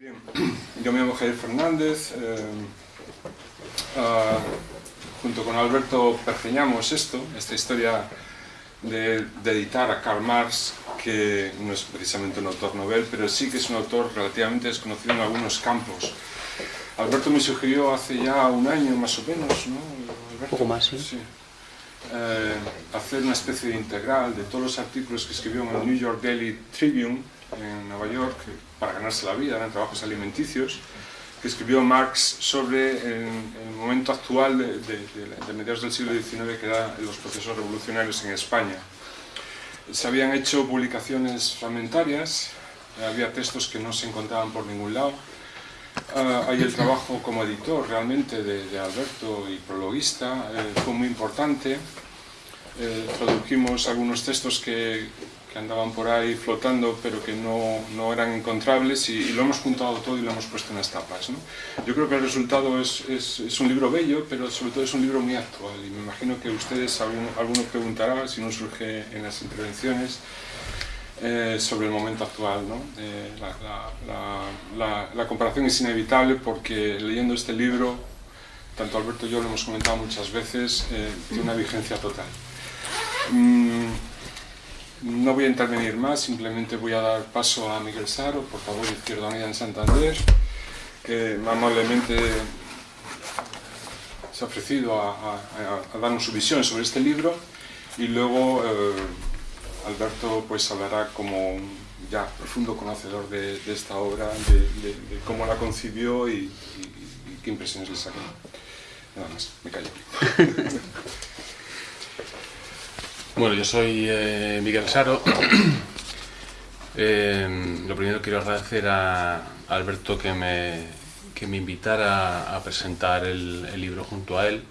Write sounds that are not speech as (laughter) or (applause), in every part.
Bien, yo me llamo Javier Fernández, eh, ah, junto con Alberto pergeñamos esto, esta historia de, editar a Karl Marx, que no es precisamente un autor novel, pero sí que es un autor relativamente desconocido en algunos campos. Alberto me sugirió hace ya un año más o menos, ¿no? Un poco más, sí. sí. Eh, hacer una especie de integral de todos los artículos que escribió en el New York Daily Tribune en Nueva York para ganarse la vida, en trabajos alimenticios, que escribió Marx sobre el, el momento actual de, de, de, mediados del siglo XIX que eran los procesos revolucionarios en España. Se habían hecho publicaciones fragmentarias, había textos que no se encontraban por ningún lado, Uh, hay el trabajo como editor realmente de, de Alberto y prologuista, eh, fue muy importante. Eh, tradujimos algunos textos que, andaban por ahí flotando pero que no, no eran encontrables y, y, lo hemos juntado todo y lo hemos puesto en las tapas. ¿no? Yo creo que el resultado es, es, es, un libro bello, pero sobre todo es un libro muy actual y me imagino que ustedes, alguno, alguno preguntará, si no surge en las intervenciones, eh, sobre el momento actual. ¿no? Eh, la, la, la, la, comparación es inevitable porque leyendo este libro, tanto Alberto y yo lo hemos comentado muchas veces, eh, tiene una vigencia total. Mm, no voy a intervenir más, simplemente voy a dar paso a Miguel Saro, portavoz de Izquierda Unida en Santander, que amablemente se ha ofrecido a, darnos su visión sobre este libro y luego Alberto pues hablará como ya profundo conocedor de, esta obra, de, cómo la concibió y, qué impresiones le sacó. Nada más, me callo. (laughs) bueno, yo soy eh, Miguel Saro. (coughs) eh, lo primero quiero agradecer a, Alberto que me, que me invitara a presentar el, libro junto a él.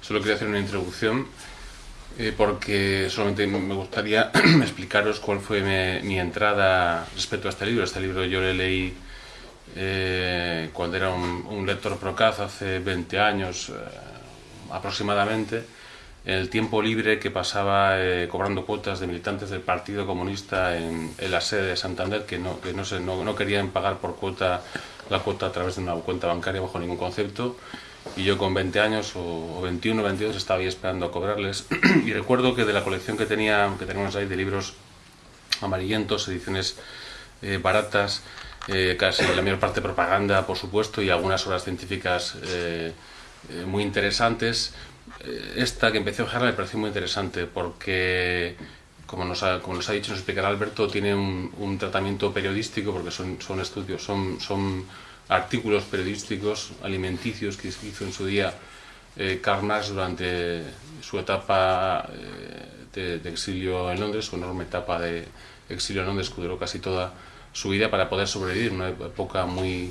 Solo quería hacer una introducción eh, porque solamente me gustaría (coughs) explicaros cuál fue mi, entrada respecto a este libro. Este libro yo le leí cuando era un, un, lector procaz hace 20 años aproximadamente, en el tiempo libre que pasaba eh, cobrando cuotas de militantes del Partido Comunista en, en la sede de Santander, que, no, que no, se, no, no querían pagar por cuota la cuota a través de una cuenta bancaria bajo ningún concepto. Y yo con 20 años o 21 o 22 estaba ahí esperando a cobrarles. (clears throat) Y recuerdo que de la colección que tenía que tenemos ahí de libros amarillentos, ediciones eh, baratas, eh, casi la mayor parte propaganda por supuesto y algunas obras científicas eh, eh muy interesantes esta que empecé a ojear me pareció muy interesante porque como nos ha, como nos ha dicho, nos explicará Alberto, tiene un, tratamiento periodístico porque son, son estudios, son, son artículos periodísticos alimenticios que hizo en su día eh, durante su etapa eh, de, de, exilio en Londres, su enorme etapa de exilio en Londres que duró casi toda su vida para poder sobrevivir, una época muy,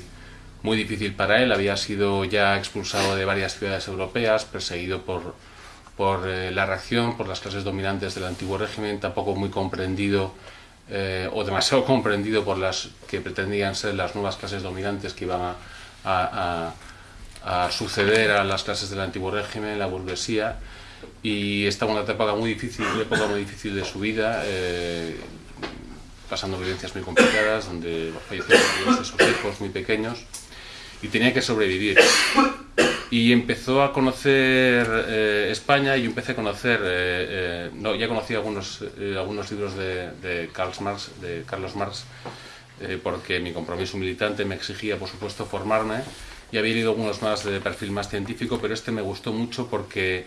muy difícil para él, había sido ya expulsado de varias ciudades europeas, perseguido por, por eh, la reacción, por las clases dominantes del antiguo régimen, tampoco muy comprendido eh, o demasiado (laughs) comprendido por las que pretendían ser las nuevas clases dominantes que iban a, a, suceder a las clases del antiguo régimen, la burguesía, y estaba una etapa muy difícil, una época muy difícil de su vida, eh, pasando vivencias muy complicadas, donde fallecieron de sus hijos muy pequeños, y tenía que sobrevivir (coughs) y empezó a conocer eh, España y yo empecé a conocer, eh, eh, no, ya conocía algunos, eh, algunos libros de, de, Karl Marx, de Carlos Marx, eh, porque mi compromiso militante me exigía, por supuesto, formarme, y había leído algunos más de perfil más científico, pero este me gustó mucho porque,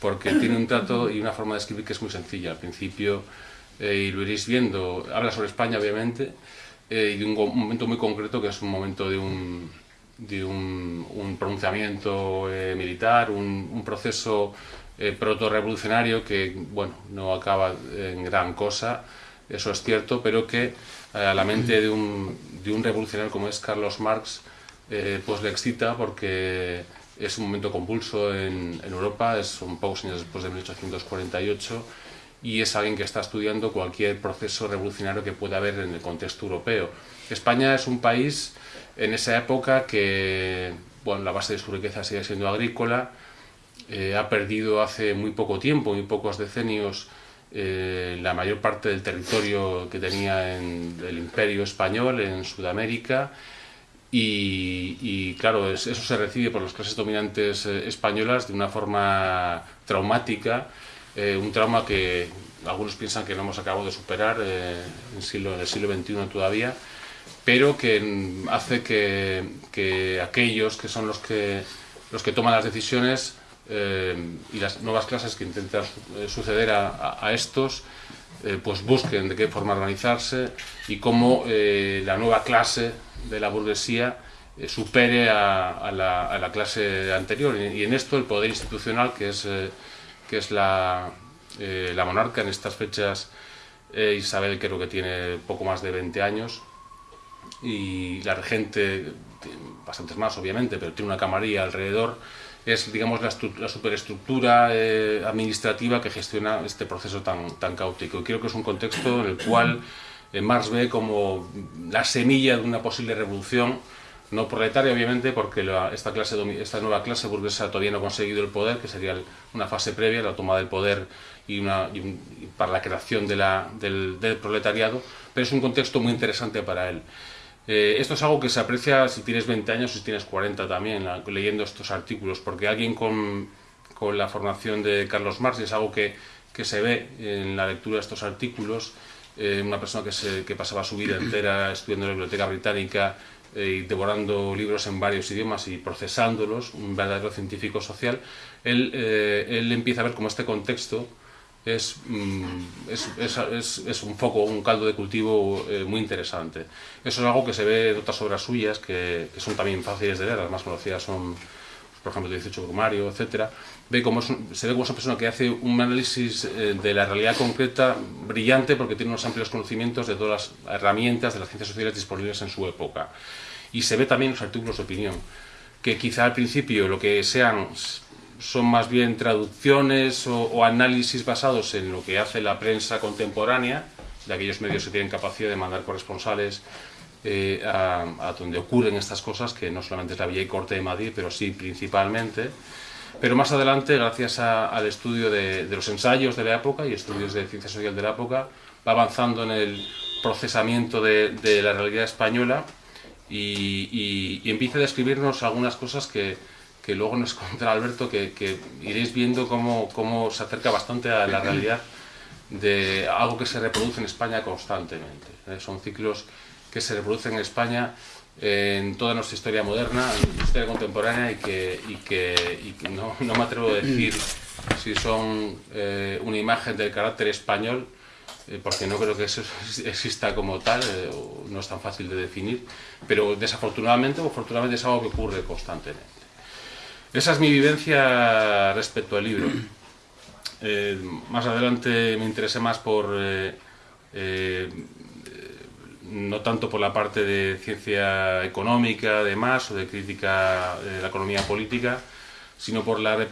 porque tiene un trato y una forma de escribir que es muy sencilla. Al principio, eh, y lo iréis viendo, habla sobre España, obviamente, y de un momento muy concreto que es un momento de un de un, un pronunciamiento eh, militar, un, un proceso eh, proto-revolucionario que, bueno, no acaba en gran cosa, eso es cierto, pero que eh, a la mente de un, de un revolucionario como es Carlos Marx, eh, pues le excita porque es un momento convulso en, Europa, es, son pocos años después de 1848, y es alguien que está estudiando cualquier proceso revolucionario que pueda haber en el contexto europeo. España es un país en esa época que bueno, la base de su riqueza sigue siendo agrícola, eh, ha perdido hace muy poco tiempo, muy pocos decenios, eh, la mayor parte del territorio que tenía en el imperio español en Sudamérica, y, claro, eso se recibe por las clases dominantes eh, españolas de una forma traumática, eh, un trauma que algunos piensan que no hemos acabado de superar eh, en, siglo, en el siglo XXI todavía, pero que hace que, que, aquellos que son los que, los que toman las decisiones y las nuevas clases que intentan suceder a, a estos, pues busquen de qué forma organizarse y cómo la nueva clase de la burguesía eh, supere a, la, clase anterior. Y, en esto el poder institucional, que es, eh, que es la, eh, la, monarca en estas fechas, Isabel creo que tiene poco más de 20 años, y la regente, bastantes más obviamente, pero tiene una camarilla alrededor, es digamos la, la superestructura administrativa que gestiona este proceso tan, tan caótico. Y creo que es un contexto en el cual Marx ve como la semilla de una posible revolución, no proletaria obviamente, porque esta, clase, esta nueva clase burguesa todavía no ha conseguido el poder, que sería una fase previa la toma del poder y, una, para la creación de la, del, proletariado, pero es un contexto muy interesante para él. Eh, esto es algo que se aprecia si tienes 20 años o si tienes 40 también, leyendo estos artículos, porque alguien con, con, la formación de Carlos Marx, y es algo que, que se ve en la lectura de estos artículos, eh, una persona que, se, que, pasaba su vida entera (clears throat) estudiando en la biblioteca británica eh, y devorando libros en varios idiomas y procesándolos, un verdadero científico social, él, él empieza a ver cómo este contexto es, mm, es, es, es, un foco, un caldo de cultivo muy interesante. Eso es algo que se ve en otras obras suyas, que, que son también fáciles de leer, las más conocidas son por ejemplo, 18 Brumario, etcétera, ve cómo se ve como es una persona que hace un análisis eh, de la realidad concreta brillante porque tiene unos amplios conocimientos de todas las herramientas de las ciencias sociales disponibles en su época. Y se ve también en los artículos de opinión, que quizá al principio lo que sean son más bien traducciones o, o análisis basados en lo que hace la prensa contemporánea, de aquellos medios que tienen capacidad de mandar corresponsales eh, a, donde ocurren estas cosas, que no solamente es la Villa y Corte de Madrid, pero sí principalmente. Pero más adelante, gracias al estudio de, los ensayos de la época y estudios de ciencia social de la época, va avanzando en el procesamiento de, la realidad española y, empieza a describirnos algunas cosas que, que luego nos contará Alberto, que, que, iréis viendo cómo, cómo se acerca bastante a la realidad de algo que se reproduce en España constantemente. ¿eh? Son ciclos que se reproducen en España en toda nuestra historia moderna, en nuestra historia contemporánea y que, y que, y que no, no, me atrevo a decir si son eh, una imagen del carácter español, eh, porque no creo que eso (laughs) exista como tal, eh, no es tan fácil de definir, pero desafortunadamente o afortunadamente es algo que ocurre constantemente. Esa es mi vivencia respecto al libro. (clears throat) más adelante me interesé más por no tanto por la parte de ciencia económica, además, o de crítica de la economía política, sino por la,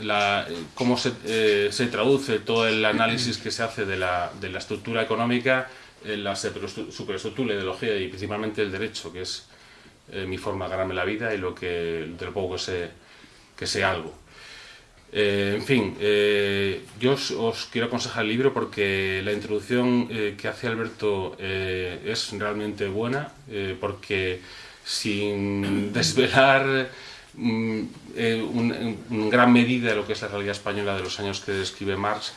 la cómo se, eh, se, traduce todo el análisis que se hace de la, de la estructura económica en la superestructura, la ideología y principalmente el derecho, que es eh, mi forma de ganarme la vida y lo que, de poco que sé, que sé algo. Eh, en fin, eh, yo os, quiero aconsejar el libro porque la introducción eh, que hace Alberto es realmente buena, porque sin (laughs) desvelar mm, en gran medida lo que es la realidad española de los años que describe Marx,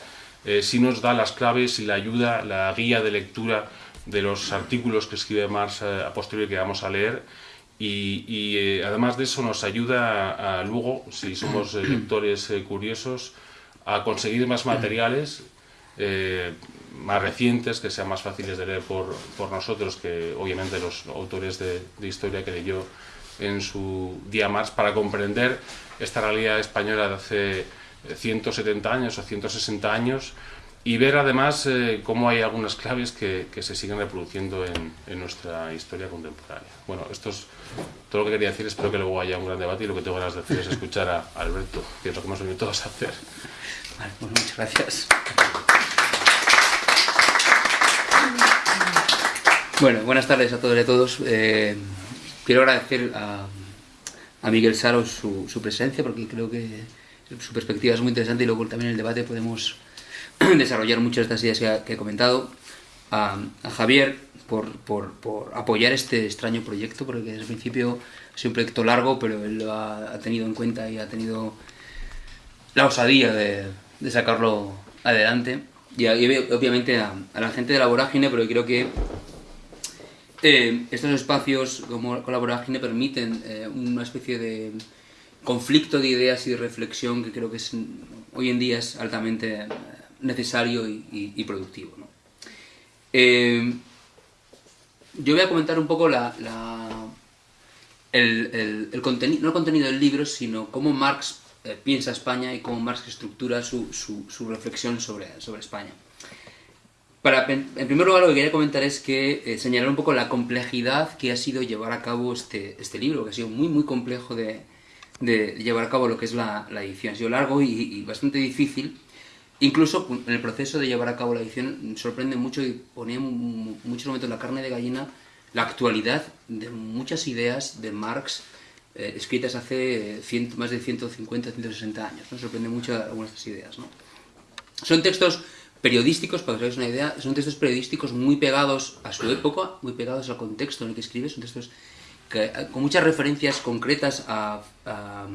sí nos da las claves y la ayuda, la guía de lectura de los artículos que escribe Marx a posteriori que vamos a leer y, eh, además de eso nos ayuda a, luego, si somos lectores eh, curiosos, a conseguir más materiales eh, más recientes, que sean más fáciles de leer por, por nosotros que obviamente los autores de, de, historia que leyó en su día más, para comprender esta realidad española de hace 170 años o 160 años y ver además eh, cómo hay algunas claves que, que se siguen reproduciendo en, en, nuestra historia contemporánea. Bueno, esto es todo lo que quería decir, espero que luego haya un gran debate y lo que tengo ganas de hacer es escuchar a, Alberto, que es lo que hemos venido todos a hacer. Vale, bueno, muchas gracias. Bueno, buenas tardes a todos y a todos. Eh, quiero agradecer a, a Miguel Saro su, su presencia porque creo que su perspectiva es muy interesante y luego también en el debate podemos (clears throat) desarrollar muchas de estas ideas que, he comentado. a, Javier por, por, por, apoyar este extraño proyecto, porque desde el principio ha sido un proyecto largo, pero él lo ha, tenido en cuenta y ha tenido la osadía de, de sacarlo adelante. Y, obviamente a, la gente de la vorágine, pero creo que eh, estos espacios como con la vorágine permiten eh, una especie de conflicto de ideas y de reflexión que creo que es, hoy en día es altamente necesario y, productivo. Eh, yo voy a comentar un poco la, el, el, contenido, no contenido del libro, sino cómo Marx eh, piensa España y cómo Marx estructura su, su, reflexión sobre, España. En primer lugar, lo que quería comentar es que eh, señalar un poco la complejidad que ha sido llevar a cabo este, este libro, que ha sido muy, muy complejo de, llevar a cabo lo que es la, la edición. Ha sido largo y bastante difícil, Incluso en el proceso de llevar a cabo la edición sorprende mucho y ponía muchos momentos la carne de gallina la actualidad de muchas ideas de Marx eh, escritas hace más de 150, 160 años. ¿no? Sorprende mucho algunas de estas ideas. ¿no? Son textos periodísticos, para que os hagáis una idea, son textos periodísticos muy pegados a su época, muy pegados al contexto en el que escribe, son textos con muchas referencias concretas a a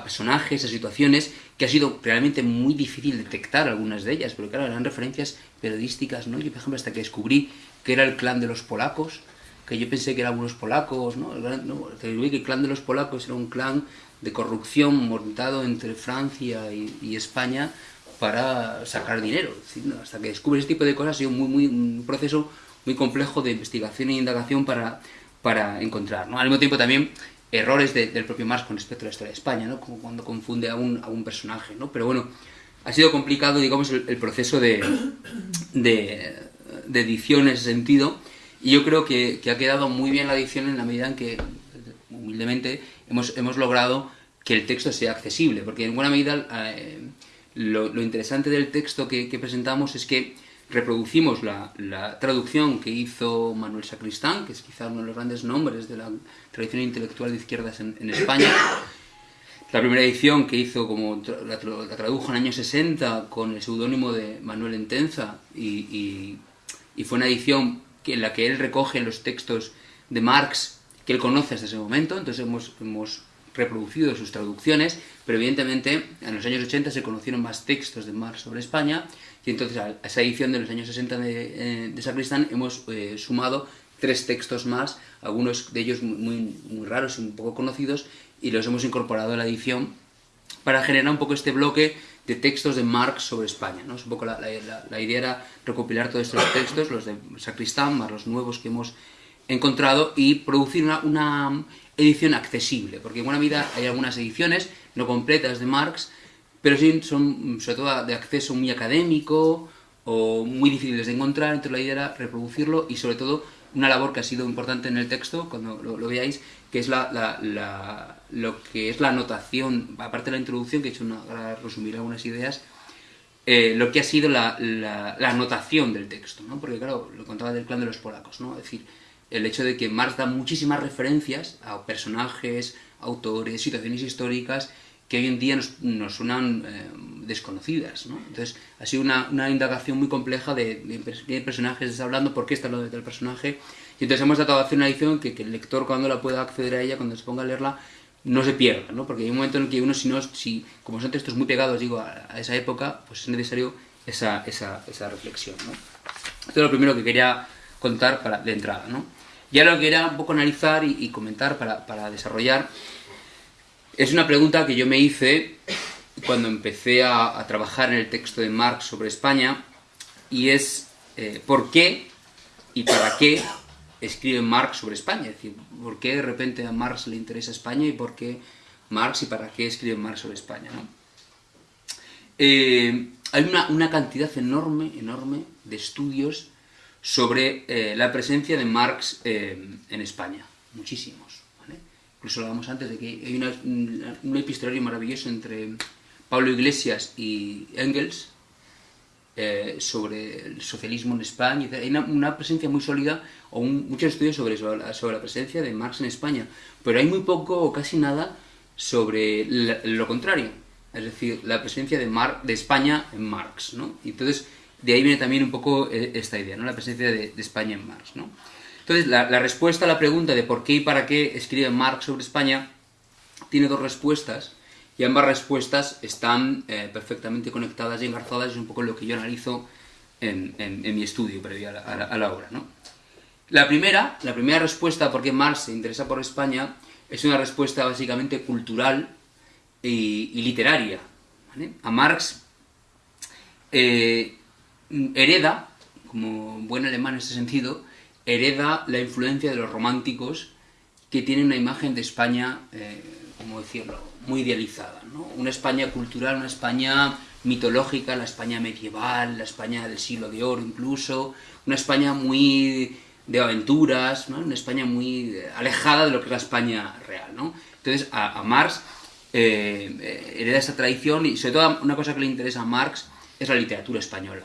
personajes, a situaciones, que ha sido realmente muy difícil detectar algunas de ellas, pero claro, eran referencias periodísticas, ¿no? Yo, por ejemplo, hasta que descubrí que era el clan de los polacos, que yo pensé que eran unos polacos, ¿no? no descubrí que el clan de los polacos era un clan de corrupción montado entre Francia y, España para sacar dinero. Hasta que descubrí ese tipo de cosas ha sido muy, un proceso muy complejo de investigación e indagación para, encontrar. ¿no? Al mismo tiempo también errores del propio Marx con respecto a la historia de España, ¿no? Como cuando confunde a un, a un personaje, ¿no? Pero bueno, ha sido complicado, digamos, el, proceso de, de, edición en ese sentido, y yo creo que, que, ha quedado muy bien la edición en la medida en que, humildemente, hemos, hemos logrado que el texto sea accesible, porque en buena medida eh, lo, lo, interesante del texto que, que presentamos es que reproducimos la, traducción que hizo Manuel Sacristán, que es quizá uno de los grandes nombres de la tradición intelectual de izquierdas en, España. La primera edición que hizo, como la, tradujo en el año 60 con el seudónimo de Manuel Entenza, y, fue una edición en la que él recoge los textos de Marx que él conoce hasta ese momento, entonces hemos reproducido sus traducciones, pero evidentemente en los años 80 se conocieron más textos de Marx sobre España, y entonces a esa edición de los años 60 de, eh, de Sacristán hemos eh, sumado tres textos más, algunos de ellos muy, muy raros y un poco conocidos, y los hemos incorporado a la edición para generar un poco este bloque de textos de Marx sobre España. ¿no? un poco la, la, idea era recopilar todos estos textos, los de Sacristán, más los nuevos que hemos encontrado, y producir una, una edición accesible, porque en buena medida hay algunas ediciones no completas de Marx, pero sí son sobre todo de acceso muy académico o muy difíciles de encontrar, entonces la idea era reproducirlo y sobre todo una labor que ha sido importante en el texto, cuando lo, veáis, que es la, la, lo que es la anotación, aparte de la introducción, que he hecho una, para resumir algunas ideas, eh, lo que ha sido la, la, anotación del texto, ¿no? porque claro, lo contaba del clan de los polacos, ¿no? es decir, el hecho de que Marx da muchísimas referencias a personajes, autores, situaciones históricas, que hoy en día nos, nos suenan eh, desconocidas. ¿no? Entonces, ha sido una, una indagación muy compleja de, qué personajes está hablando, por qué está hablando del personaje. Y entonces hemos tratado de hacer una edición que, que, el lector, cuando la pueda acceder a ella, cuando se ponga a leerla, no se pierda, ¿no? porque hay un momento en el que uno, si no, si, como son textos muy pegados, digo, a, esa época, pues es necesario esa, esa, esa reflexión. ¿no? Esto es lo primero que quería contar para, de entrada. ¿no? Ya lo que quería un poco analizar y, y comentar para, para desarrollar es una pregunta que yo me hice cuando empecé a, trabajar en el texto de Marx sobre España y es eh, ¿por qué y para qué escribe Marx sobre España? Es decir, ¿por qué de repente a Marx le interesa España y por qué Marx y para qué escribe Marx sobre España? Eh, hay una, cantidad enorme, enorme de estudios sobre eh, la presencia de Marx en España, muchísimos incluso hablábamos antes de que hay un epistolario maravilloso entre Pablo Iglesias y Engels eh, sobre el socialismo en España. Hay una, presencia muy sólida, o muchos estudios sobre, sobre la, presencia de Marx en España, pero hay muy poco o casi nada sobre lo contrario, es decir, la presencia de, Mar, de España en Marx. ¿no? Entonces, de ahí viene también un poco eh, esta idea, ¿no? la presencia de, España en Marx. ¿no? Entonces, la, respuesta a la pregunta de por qué y para qué escribe Marx sobre España tiene dos respuestas, y ambas respuestas están eh, perfectamente conectadas y engarzadas, es un poco lo que yo analizo en, mi estudio previo a la, obra. ¿no? La, primera, la primera respuesta a por qué Marx se interesa por España es una respuesta básicamente cultural y, literaria. A Marx eh, hereda, como buen alemán en ese sentido, hereda la influencia de los románticos que tienen una imagen de España, eh, como decirlo, muy idealizada. ¿no? Una España cultural, una España mitológica, la España medieval, la España del siglo de oro incluso, una España muy de aventuras, ¿no? una España muy alejada de lo que es la España real. ¿no? Entonces a, Marx eh, hereda esa tradición y sobre todo una cosa que le interesa a Marx es la literatura española.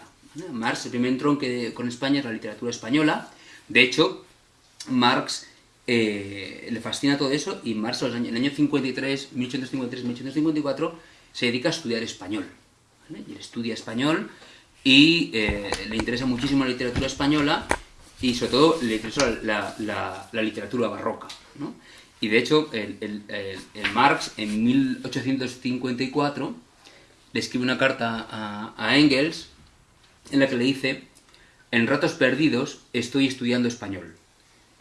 Marx, el primer entronque con España es la literatura española. De hecho, Marx eh, le fascina todo eso y Marx en el año 53, 1853-1854 se dedica a estudiar español. Y él estudia español y eh, le interesa muchísimo la literatura española y sobre todo le interesa la, literatura barroca. Y de hecho, el, Marx en 1854 le escribe una carta a Engels en la que le dice, en ratos perdidos estoy estudiando español.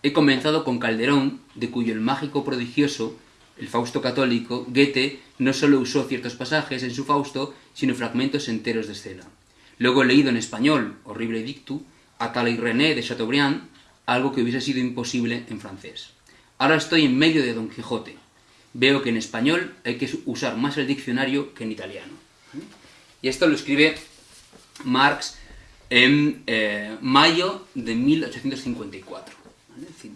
He comenzado con Calderón, de cuyo el mágico prodigioso, el Fausto católico, Goethe no solo usó ciertos pasajes en su Fausto, sino fragmentos enteros de escena. Luego he leído en español, horrible dictu, a y René de Chateaubriand, algo que hubiese sido imposible en francés. Ahora estoy en medio de Don Quijote. Veo que en español hay que usar más el diccionario que en italiano. Y esto lo escribe Marx en eh, mayo de 1854.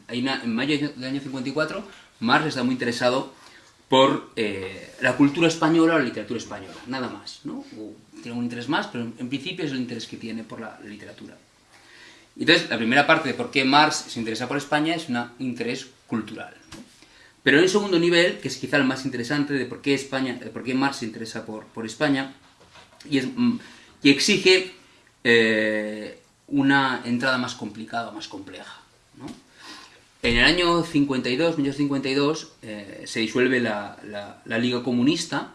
en mayo del año 54, Marx está muy interesado por eh, la cultura española o la literatura española, nada más. ¿no? tiene un interés más, pero en principio es el interés que tiene por la, literatura. Entonces, la primera parte de por qué Marx se interesa por España es un interés cultural. Pero en el segundo nivel, que es quizá el más interesante de por qué, España, de por qué Marx se interesa por, por España, y es mm, y exige eh, una entrada más complicada, más compleja. En el año 52, 1952, eh, se disuelve la, Liga Comunista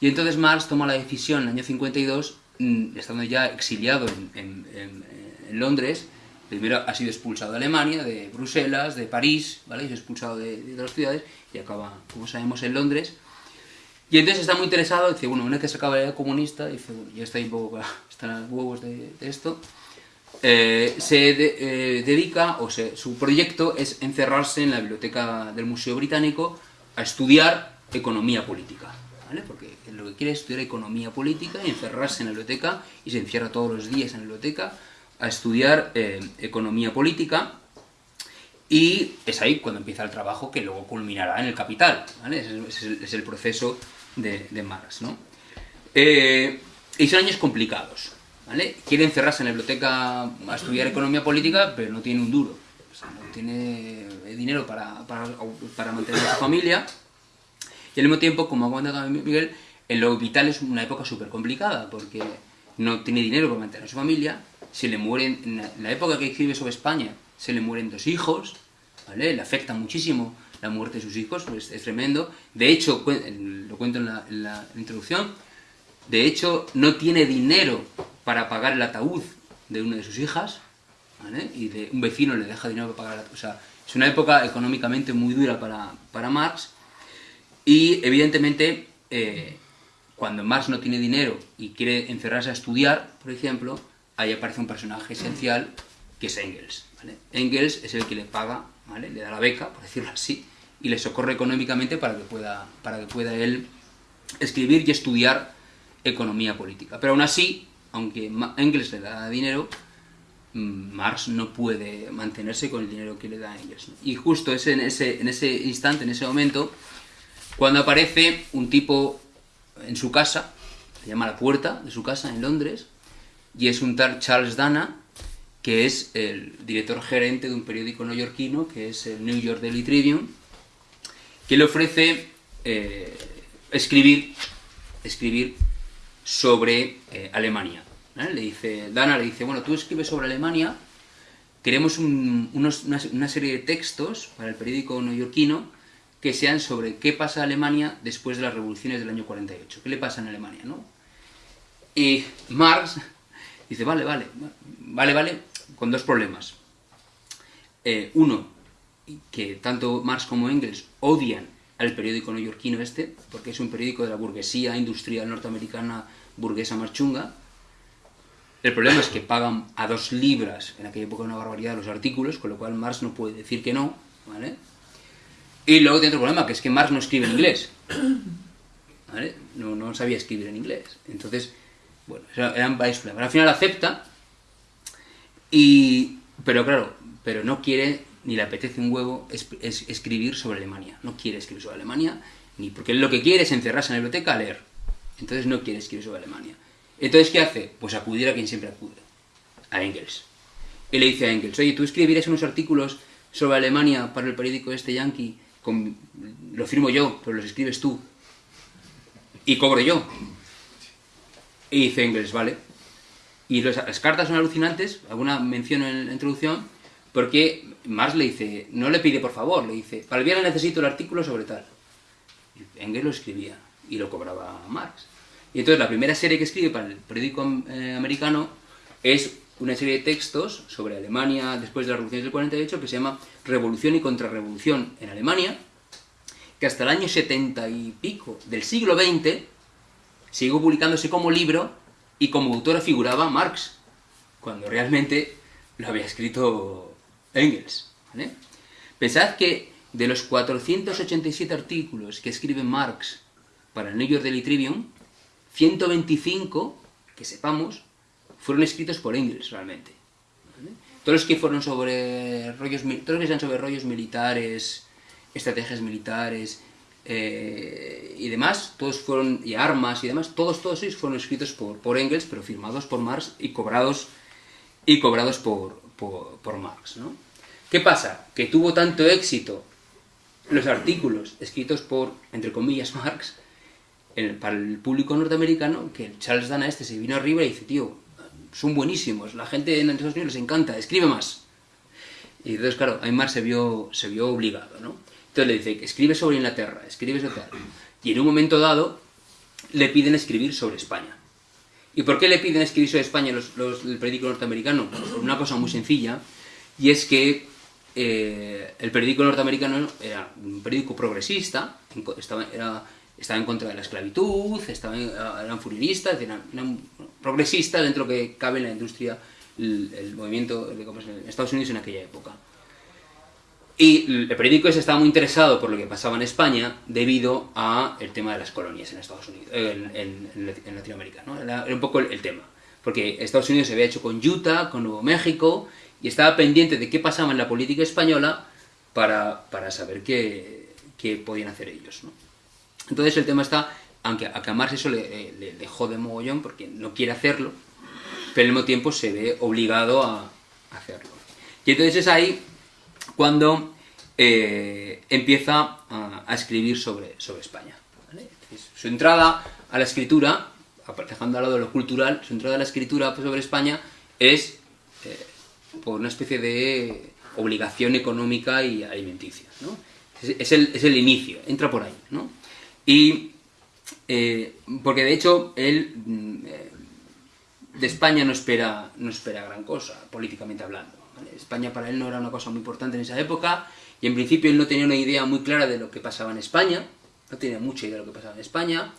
y entonces Marx toma la decisión en el año 52, mm, estando ya exiliado en, Londres, primero ha sido expulsado de Alemania, de Bruselas, de París, ¿vale? expulsado de, de, las ciudades y acaba, como sabemos, en Londres, y entonces está muy interesado, dice, bueno, una vez que se acaba la comunista, dice, ya está un poco, (laughs) los huevos de, esto, eh, se eh, dedica, o su proyecto es encerrarse en la biblioteca del Museo Británico a estudiar economía política. Porque lo que quiere es estudiar economía política y encerrarse en la biblioteca, y se encierra todos los días en la biblioteca a estudiar eh, economía política, y es ahí cuando empieza el trabajo que luego culminará en el capital, ¿vale? Es, es el proceso de, Marx. ¿no? Eh, y son años complicados. ¿vale? Quiere encerrarse en la biblioteca a estudiar economía política, pero no tiene un duro. no tiene dinero para, para, mantener a su familia. Y al mismo tiempo, como ha comentado Miguel, en lo vital es una época súper complicada, porque no tiene dinero para mantener a su familia, se le mueren, en la época que escribe sobre España, se le mueren dos hijos, ¿vale? Le afecta muchísimo la muerte de sus hijos, pues es tremendo. De hecho, lo cuento en la, introducción, de hecho no tiene dinero para pagar el ataúd de una de sus hijas, ¿vale? y de, un vecino le deja dinero para pagar el O sea, es una época económicamente muy dura para, para Marx, y evidentemente eh, cuando Marx no tiene dinero y quiere encerrarse a estudiar, por ejemplo, ahí aparece un personaje esencial que es Engels. Engels es el que le paga, le da la beca, por decirlo así, y le socorre económicamente para que pueda, para que pueda él escribir y estudiar economía política. Pero aún así, aunque Engels le da dinero, mm, Marx no puede mantenerse con el dinero que le da Engels. Y justo es en ese, en ese instante, en ese momento, cuando aparece un tipo en su casa, se llama la puerta de su casa en Londres, y es un tal Charles Dana, que es el director gerente de un periódico neoyorquino, que es el New York Daily Tribune, que le ofrece eh, escribir, escribir sobre eh, Alemania. Le dice, Dana le dice, bueno, tú escribes sobre Alemania, queremos una, serie de textos para el periódico neoyorquino que sean sobre qué pasa en Alemania después de las revoluciones del año 48, qué le pasa en Alemania, ¿no? Y Marx dice, vale, vale, vale, vale, con dos problemas. Eh, uno, que tanto Marx como Engels odian al periódico neoyorquino este, porque es un periódico de la burguesía industrial norteamericana burguesa marchunga. El problema es que pagan a dos libras, en aquella época una barbaridad, los artículos, con lo cual Marx no puede decir que no, ¿vale? Y luego tiene otro problema, que es que Marx no escribe en inglés. ¿Vale? No, no sabía escribir en inglés. Entonces, bueno, eran varios problemas. Al final acepta, y, pero claro, pero no quiere, ni le apetece un huevo es, escribir sobre Alemania. No quiere escribir sobre Alemania, ni porque lo que quiere es encerrarse en la biblioteca a leer. Entonces no quiere escribir sobre Alemania. Entonces, ¿qué hace? Pues acudir a quien siempre acude, a Engels. Y le dice a Engels, oye, ¿tú escribirás unos artículos sobre Alemania para el periódico este yankee? lo firmo yo, pero los escribes tú. Y cobro yo. Y dice Engels, vale. Y las cartas son alucinantes, alguna mención en la introducción, porque Marx le dice, no le pide por favor, le dice, para el viernes necesito el artículo sobre tal. Engels lo escribía y lo cobraba Marx. Y entonces la primera serie que escribe para el periódico eh, americano es una serie de textos sobre Alemania después de la Revolución del 48 que se llama Revolución y Contrarrevolución en Alemania, que hasta el año 70 y pico del siglo XX siguió publicándose como libro y como autora figuraba Marx, cuando realmente lo había escrito Engels. Pensad que de los 487 artículos que escribe Marx para el New York Daily Tribune, 125, que sepamos, fueron escritos por Engels realmente. Todos los que fueron sobre rollos, todos los que sean sobre rollos militares, estrategias militares, eh, y demás, todos fueron, y armas y demás, todos, todos ellos fueron escritos por, por Engels, pero firmados por Marx y cobrados, y cobrados por, por, Marx, ¿no? ¿Qué pasa? Que tuvo tanto éxito los artículos escritos por, entre comillas, (laughs) Marx, para el público norteamericano, que Charles Dana este se vino arriba y dice, tío, son buenísimos, la gente en Estados Unidos les encanta, escribe más. Y entonces, claro, Marx se vio, se vio obligado, ¿no? Entonces le dice escribe sobre Inglaterra, escribe sobre tal. Y en un momento dado le piden escribir sobre España. ¿Y por qué le piden escribir sobre España los, el periódico norteamericano? por una cosa muy sencilla, y es que eh, el periódico norteamericano era un periódico progresista, estaba, estaba en contra de la esclavitud, estaba, eran furionistas, eran, progresistas dentro que cabe en la industria, el, movimiento en Estados Unidos en aquella época. Y el periódico ese estaba muy interesado por lo que pasaba en España debido a el tema de las colonias en Estados Unidos, en, en, Latinoamérica, ¿no? Era, un poco el, tema. Porque Estados Unidos se había hecho con Utah, con Nuevo México, y estaba pendiente de qué pasaba en la política española para, para saber qué, qué, podían hacer ellos, ¿no? Entonces el tema está, aunque a Marx eso le, le, le, jode mogollón porque no quiere hacerlo, pero al mismo tiempo se ve obligado a hacerlo. Y entonces es ahí cuando eh, empieza a, escribir sobre, sobre España. Su entrada a la escritura, dejando al lado lo cultural, su entrada a la escritura sobre España es eh, por una especie de obligación económica y alimenticia. Es, el, inicio, entra por ahí. Y eh, porque de hecho él mm, de España no espera, no espera gran cosa, políticamente hablando. España para él no era una cosa muy importante en esa época, y en principio él no tenía una idea muy clara de lo que pasaba en España, no tenía mucha idea de lo que pasaba en España,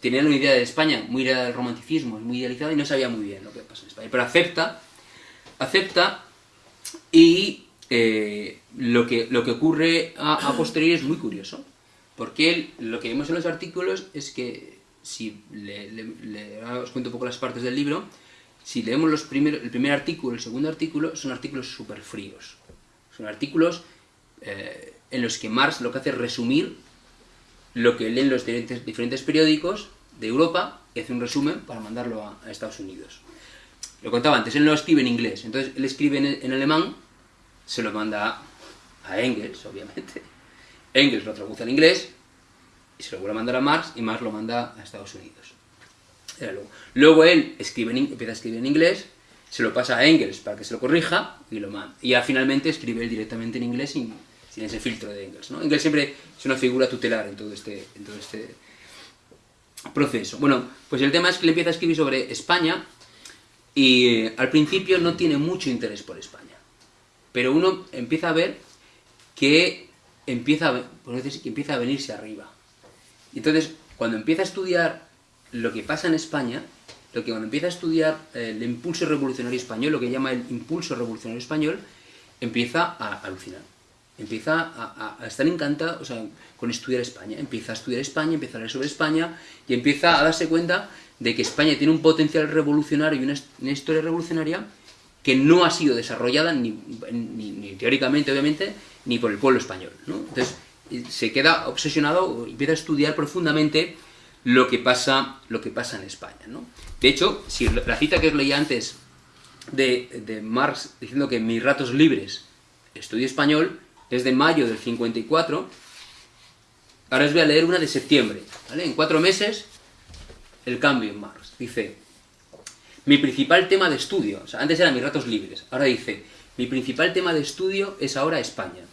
tenía una idea de España muy idealizada del romanticismo, muy idealizada, y no sabía muy bien lo que pasaba en España, pero acepta, acepta, y eh, lo, que, lo que ocurre a, posteriori es muy curioso, porque él, lo que vemos en los artículos es que, si le, os cuento un poco las partes del libro, si leemos los el primer artículo, el segundo artículo, son artículos súper fríos. Son artículos eh, en los que Marx lo que hace es resumir lo que leen los diferentes, diferentes, periódicos de Europa y hace un resumen para mandarlo a, Estados Unidos. Lo contaba antes, él no escribe en inglés, entonces él escribe en, alemán, se lo manda a Engels, obviamente. Engels lo traduce en inglés y se lo vuelve a mandar a Marx y Marx lo manda a Estados Unidos. Era luego. Él escribe empieza a escribir en inglés, se lo pasa a Engels para que se lo corrija y lo manda. Y ya finalmente escribe él directamente en inglés sin, ese filtro de Engels. Engels siempre es una figura tutelar en todo este, en todo este proceso. Bueno, pues el tema es que él empieza a escribir sobre España y eh, al principio no tiene mucho interés por España. Pero uno empieza a ver que empieza a, decir que empieza a venirse arriba. Entonces, cuando empieza a estudiar lo que pasa en España, lo que cuando empieza a estudiar eh, el impulso revolucionario español, lo que llama el impulso revolucionario español, empieza a alucinar. Empieza a, estar encantado o sea, con estudiar España. Empieza a estudiar España, empieza a leer sobre España y empieza a darse cuenta de que España tiene un potencial revolucionario y una, his- una historia revolucionaria que no ha sido desarrollada ni, teóricamente, obviamente, ni por el pueblo español. Entonces, eh, se queda obsesionado, empieza a estudiar profundamente lo que pasa, lo que pasa en España. ¿no? De hecho, si la cita que os leía antes de, de Marx diciendo que mis ratos libres estudio español es de mayo del 54, ahora os voy a leer una de septiembre. ¿vale? En cuatro meses, el cambio en Marx. Dice, mi principal tema de estudio, o sea, antes eran mis ratos libres, ahora dice, mi principal tema de estudio es ahora España.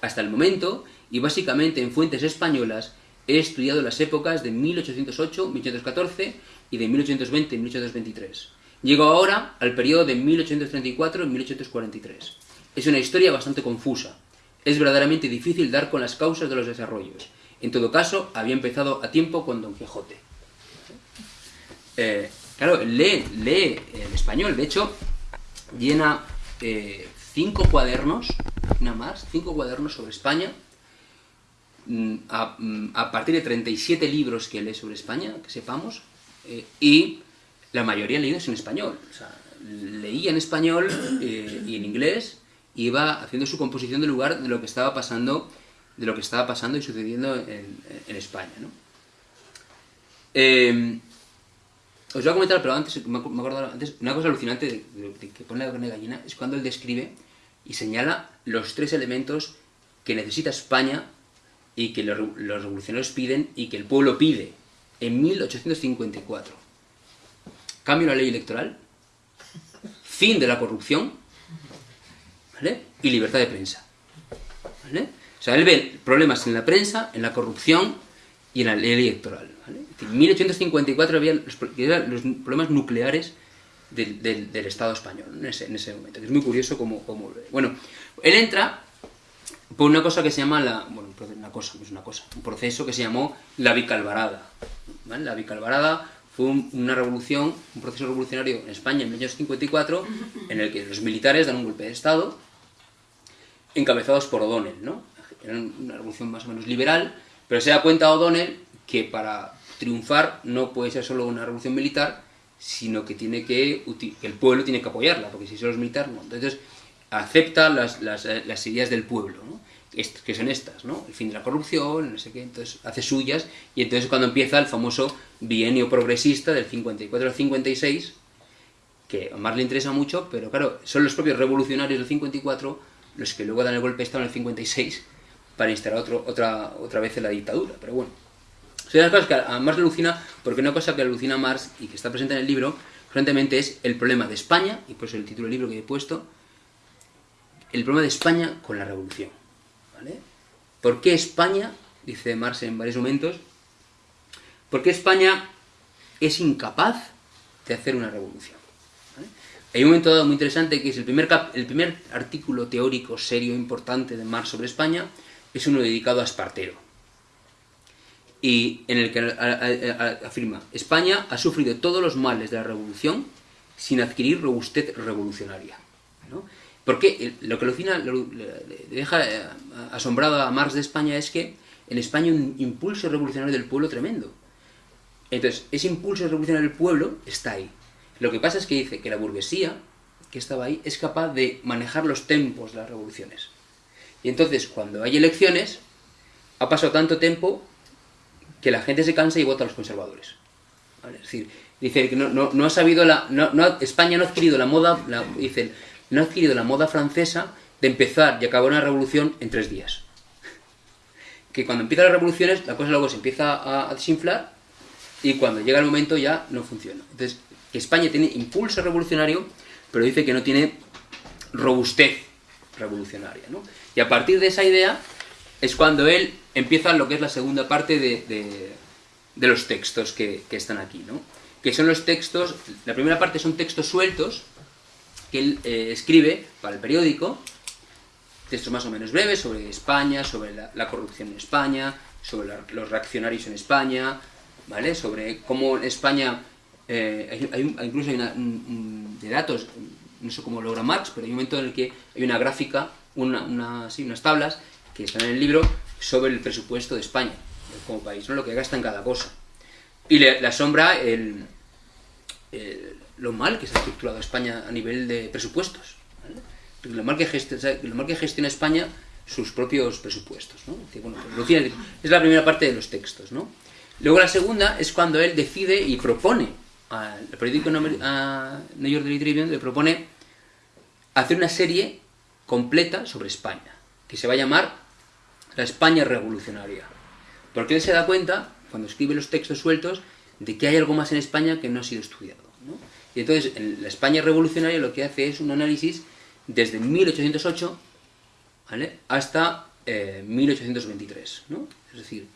Hasta el momento, y básicamente en fuentes españolas, he estudiado las épocas de 1808, 1814 y de 1820, 1823. Llego ahora al periodo de 1834 y 1843. Es una historia bastante confusa. Es verdaderamente difícil dar con las causas de los desarrollos. En todo caso, había empezado a tiempo con Don Quijote. Eh, claro, lee, lee el español. De hecho, llena eh, cinco cuadernos, nada más, cinco cuadernos sobre España, a, mm, a partir de 37 libros que lee sobre España, que sepamos, eh, y la mayoría leídos en español. O sea, leía en español eh, y en inglés, iba haciendo su composición del lugar de lo que estaba pasando, de lo que estaba pasando y sucediendo en, España. ¿no? Eh, os voy a comentar, pero antes, me ac- me acuerdo antes, una cosa alucinante de, de- de que pone la carne de gallina es cuando él describe y señala los tres elementos que necesita España y que los, los revolucionarios piden y que el pueblo pide en 1854. Cambio la ley electoral, fin de la corrupción ¿vale? y libertad de prensa. ¿vale? O sea, él ve problemas en la prensa, en la corrupción y en la ley electoral. ¿vale? En 1854 había los, los problemas nucleares del, del- del Estado español en ese, en ese momento. Es muy curioso lo ve. Bueno, él entra por una cosa que se llama la. Bueno, una cosa, es una cosa. Un proceso que se llamó la Vicalvarada. ¿vale? La Vicalvarada fue un- una revolución, un proceso revolucionario en España en 1854, en el que los militares dan un golpe de Estado, encabezados por O'Donnell, ¿no? Era una revolución más o menos liberal, pero se da cuenta O'Donnell que para triunfar no puede ser solo una revolución militar, sino que tiene que el pueblo tiene que apoyarla, porque si solo es militar, no. Entonces acepta eh, las ideas del pueblo, ¿no? Que son estas. El fin de la corrupción, no sé qué, entonces hace suyas, y entonces es cuando empieza el famoso bienio progresista del 54 al 56, que a Marx le interesa mucho, pero claro, son los propios revolucionarios del 54 los que luego dan el golpe de Estado en el 56 para instalar otro, otra, otra vez la dictadura. Pero bueno, son las cosas que a Marx le alucina, porque una cosa que alucina a Marx y que está presente en el libro, frecuentemente es el problema de España, y por eso el título del libro que he puesto, el problema de España con la revolución. ¿Por qué España, dice Marx en varios momentos, por qué España es incapaz de hacer una revolución? Hay un momento dado muy interesante que es el primer, el primer artículo teórico serio importante de Marx sobre España, es uno dedicado a Espartero. Y en el que afirma, España ha sufrido todos los males de la revolución sin adquirir robustez revolucionaria. ¿no? Porque el- lo que alucina, lo- deja eh, asombrado a Marx de España es que en España un impulso revolucionario del pueblo tremendo. Entonces, ese impulso revolucionario del pueblo está ahí. Lo que pasa es que dice que la burguesía, que estaba ahí, es capaz de manejar los tempos de las revoluciones. Y entonces, cuando hay elecciones, ha pasado tanto tiempo que la gente se cansa y vota a los conservadores. ¿Vale? Es decir, dice que no, no, no ha sabido la. No, España no ha adquirido la moda. la- dice, no ha adquirido la moda francesa de empezar y acabar una revolución en tres días. Que cuando empiezan las revoluciones, la cosa luego se empieza a, desinflar y cuando llega el momento ya no funciona. Entonces, que España tiene impulso revolucionario, pero dice que no tiene robustez revolucionaria. ¿no? Y a partir de esa idea es cuando él empieza lo que es la segunda parte de, los textos que, están aquí. ¿no? Que son los textos, la primera parte son textos sueltos que él eh, escribe para el periódico, textos más o menos breves sobre España, sobre la, corrupción en España, sobre los reaccionarios en España, ¿vale? Sobre cómo en España, eh, hay, incluso hay una, de datos, no sé cómo logra Marx, pero hay un momento en el que hay una gráfica, una, unas tablas que están en el libro sobre el presupuesto de España como país, ¿no? lo que gasta en cada cosa. Y le, asombra el, lo mal que se ha estructurado España a nivel de presupuestos. Lo, mal que gestiona, lo mal que gestiona España sus propios presupuestos. ¿no? es la primera parte de los textos. ¿no? Luego la segunda es cuando él decide y propone al periódico New York Daily Tribune, le propone hacer una serie completa sobre España, que se va a llamar La España Revolucionaria. Porque él se da cuenta, cuando escribe los textos sueltos, de que hay algo más en España que no ha sido estudiado. Y entonces, en la España Revolucionaria lo que hace es un análisis desde 1808 hasta 1823. Eh, es decir,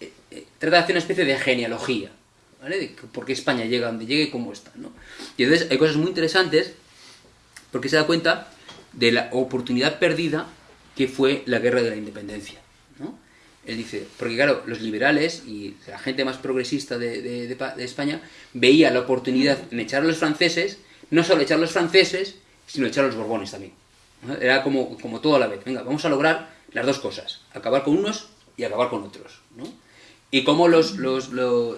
eh, eh, trata de hacer una especie de genealogía, ¿vale? De por qué España llega donde llegue y cómo está, ¿no? Y entonces hay cosas muy interesantes porque se da cuenta de la oportunidad perdida que fue la guerra de la independencia, ¿no? Él dice, porque claro, los liberales y la gente más progresista de, España veía la oportunidad en echar a los franceses, no solo echar a los franceses, sino echar a los borbones también. Era como, como todo a la vez. Venga, vamos a lograr las dos cosas, acabar con unos y acabar con otros. ¿no? Y cómo los, los,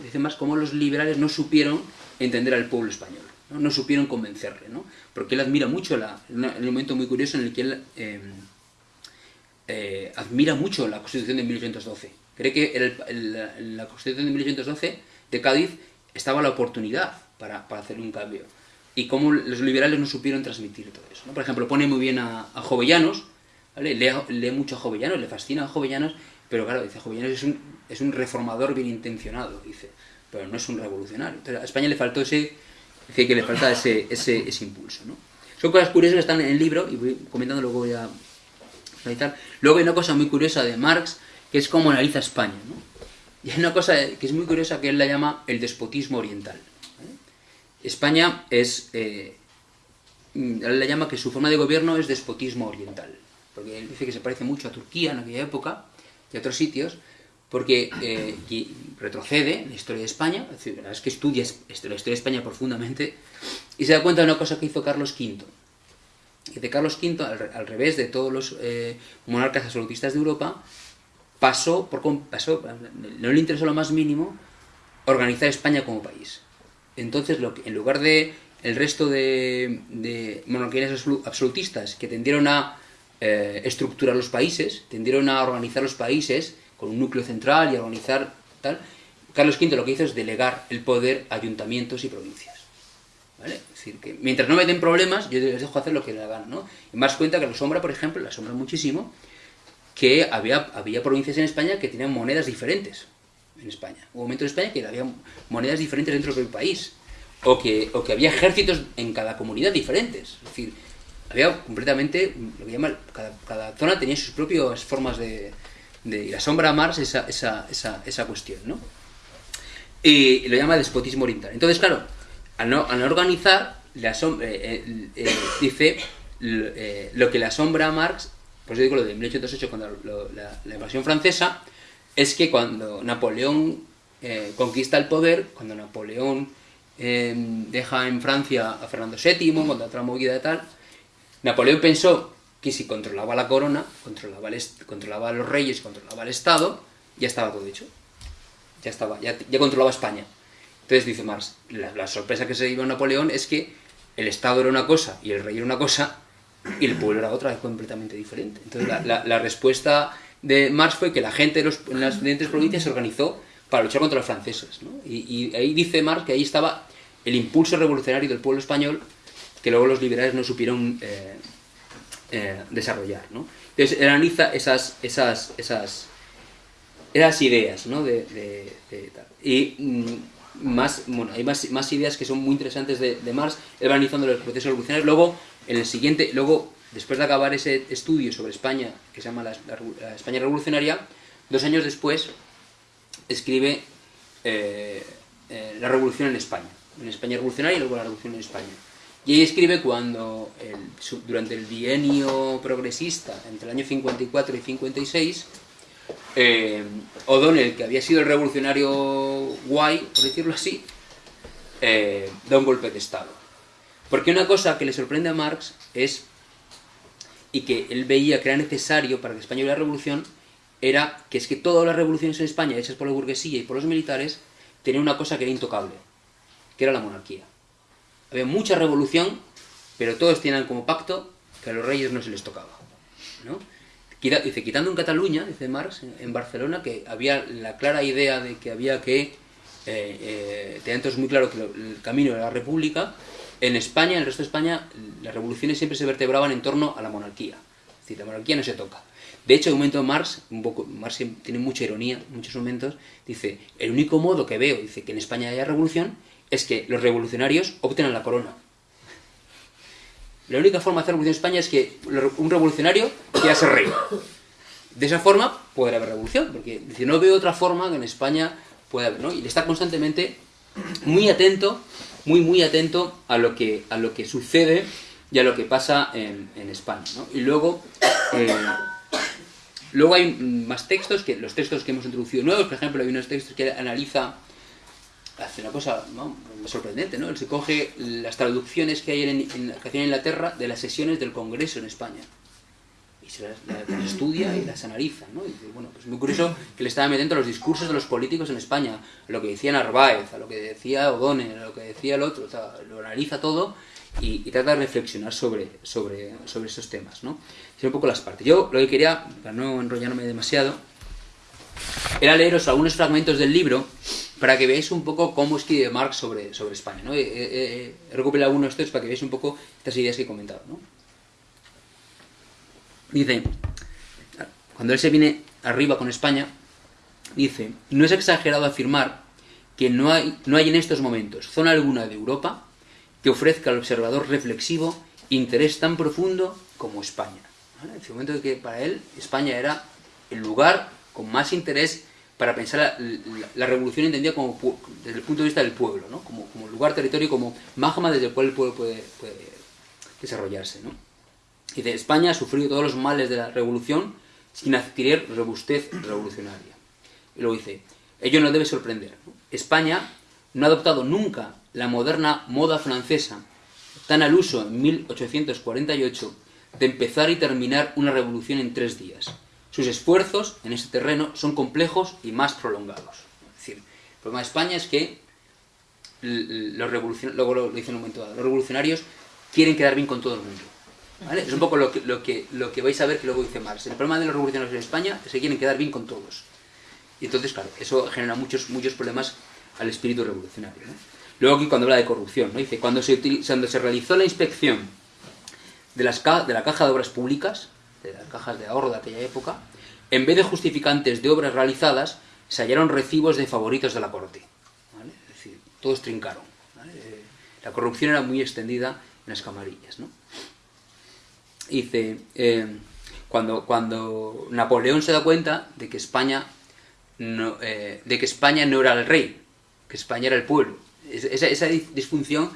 dice más, los liberales no supieron entender al pueblo español, no, supieron convencerle, ¿no? porque él admira mucho, la, momento muy curioso en el que él em, eh, admira mucho la Constitución de 1812. Cree que en la Constitución de 1812 de Cádiz estaba la oportunidad para, para, hacer un cambio. Y cómo los liberales no supieron transmitir todo eso. Por ejemplo, pone muy bien a, a Jovellanos, lee, lee, mucho a Jovellanos, le fascina a Jovellanos, pero claro, dice, Jovellanos es un, es un reformador bien intencionado, dice, pero no es un revolucionario. Entonces, a España le faltó ese, dice que le falta ese, ese, ese impulso, ¿no? Son cosas curiosas que están en el libro, y voy comentando luego voy a finalizar. Luego hay una cosa muy curiosa de Marx, que es cómo analiza España. Y hay una cosa que es muy curiosa que él la llama el despotismo oriental. España es... Eh, él la llama que su forma de gobierno es despotismo oriental, porque él dice que se parece mucho a Turquía en aquella época, y otros sitios, porque eh, retrocede en la historia de España, es, decir, es que estudia la historia de España profundamente, y se da cuenta de una cosa que hizo Carlos V. De Carlos V, al, revés de todos los eh, monarcas absolutistas de Europa, pasó, por, no le interesó lo más mínimo organizar España como país. Entonces, en lugar de el resto de, monarquías absolutistas que tendieron a eh, estructurar los países, tendieron a organizar los países con un núcleo central y organizar tal. Carlos V lo que hizo es delegar el poder a ayuntamientos y provincias. ¿Vale? Es decir, que mientras no me den problemas, yo les dejo hacer lo que les hagan, ¿no? Y más cuenta que la sombra, por ejemplo, la sombra muchísimo, que había, había provincias en España que tenían monedas diferentes en España. Hubo momentos en España que había monedas diferentes dentro del país. O que, o que había ejércitos en cada comunidad diferentes. Es decir, había completamente, lo que llama, cada, zona tenía sus propias formas de, de y la sombra a Mars esa, esa, esa, esa cuestión, ¿no? Y lo llama despotismo oriental. Entonces, claro, al no, al organizar, la sombra, eh, eh, eh, dice lo que le asombra a Marx, por eso digo lo de 1808, cuando la, la, invasión francesa, es que cuando Napoleón conquista el poder, cuando Napoleón deja en Francia a Fernando VII, cuando otra movida tal, Napoleón pensó que si controlaba la corona, controlaba, controlaba a los reyes, controlaba el Estado, ya estaba todo hecho. Ya estaba, ya, controlaba España. Entonces dice Marx, la, sorpresa que se a Napoleón es que el Estado era una cosa y el rey era una cosa y el pueblo era otra completamente diferente. Entonces la, respuesta de Marx fue que la gente en las diferentes provincias se organizó para luchar contra los franceses. Y, ahí dice Marx que ahí estaba el impulso revolucionario del pueblo español que luego los liberales no supieron eh, eh, desarrollar. ¿no? Entonces, él analiza esas, esas, esas, Esas ideas, ¿no? De, de- de. Y mm, más, bueno, hay más, más ideas que son muy interesantes de, de Marx, él va analizando los procesos revolucionarios. Luego, en el siguiente, luego, después de acabar ese estudio sobre España, que se llama la, España Revolucionaria, dos años después escribe eh, eh, La Revolución en España. En España Revolucionaria y luego la Revolución en España. Y ahí escribe cuando, durante el bienio progresista, entre el año 54 y 56, eh, O'Donnell, que había sido el revolucionario guay, por decirlo así, eh, da un golpe de Estado. Porque una cosa que le sorprende a Marx es, y que él veía que era necesario para que España hubiera revolución, era que es que todas las revoluciones en España, hechas por la burguesía y por los militares, tenían una cosa que era intocable, que era la monarquía. Había mucha revolución, pero todos tenían como pacto que a los reyes no se les tocaba. ¿no? Dice, quitando en Cataluña, dice Marx, en- Barcelona, que había la clara idea de que había que, eh, eh, entonces muy claro que el camino era la república, en España, en el resto de España, las revoluciones siempre se vertebraban en torno a la monarquía. Es decir, la monarquía no se toca. De hecho, en un momento Marx, un poco, Marx tiene mucha ironía muchos momentos, dice, el único modo que veo, dice, que en España haya revolución, es que los revolucionarios obtengan la corona. La única forma de hacer revolución en España es que un revolucionario quiera ser rey. De esa forma puede haber revolución, porque dice, no veo otra forma que en España pueda haber, ¿no? Y está constantemente muy atento, muy, muy atento a lo que, a lo que sucede y a lo que pasa en, España, ¿no? Y luego, eh, luego hay más textos, que los textos que hemos introducido nuevos, por ejemplo, hay unos textos que analiza hace una cosa ¿no? sorprendente, ¿no? Él se coge las traducciones que hay en, en- que hacía en Inglaterra de las sesiones del Congreso en España. Y se las, las estudia y las analiza, ¿no? Y bueno, pues muy curioso que le estaba metiendo los discursos de los políticos en España, a lo que decía Narváez, a lo que decía O'Donnell, a lo que decía el otro, o sea, lo analiza todo y, y trata de reflexionar sobre, sobre, sobre esos temas, ¿no? Son un poco las partes. Yo lo que quería, para no enrollarme demasiado, era leeros algunos fragmentos del libro para que veáis un poco cómo escribe Marx sobre, sobre España. ¿no? He, he- he- he recopilado algunos textos para que veáis un poco estas ideas que he comentado. Dice, cuando él se viene arriba con España, dice, no es exagerado afirmar que no hay, no hay en estos momentos zona alguna de Europa que ofrezca al observador reflexivo interés tan profundo como España. En el momento de que para él España era el lugar con más interés para pensar la, revolución entendida como desde el punto de vista del pueblo, ¿no? como, como lugar, territorio, como magma desde el cual el pueblo puede, desarrollarse. ¿no? Dice, España ha sufrido todos los males de la revolución sin adquirir robustez revolucionaria. Y luego dice, ello no debe sorprender. España no ha adoptado nunca la moderna moda francesa, tan al uso en 1848, de empezar y terminar una revolución en tres días. Sus esfuerzos en ese terreno son complejos y más prolongados. Es decir, el problema de España es que los revolucionarios, luego los revolucionarios quieren quedar bien con todo el mundo. Es un poco lo que, lo, que, vais a ver que luego dice Marx. El problema de los revolucionarios en España es que quieren quedar bien con todos. Y entonces, claro, eso genera muchos, muchos problemas al espíritu revolucionario. Luego aquí cuando habla de corrupción, ¿no? dice, cuando se, cuando se realizó la inspección de, las de la caja de obras públicas, de las cajas de ahorro de aquella época, en vez de justificantes de obras realizadas, se hallaron recibos de favoritos de la corte. ¿vale? Es decir, todos trincaron. Eh, La corrupción era muy extendida en las camarillas. ¿no? Dice, eh, cuando, cuando Napoleón se da cuenta de que España no, eh, de que España no era el rey, que España era el pueblo. Es- Esa, esa dis- disfunción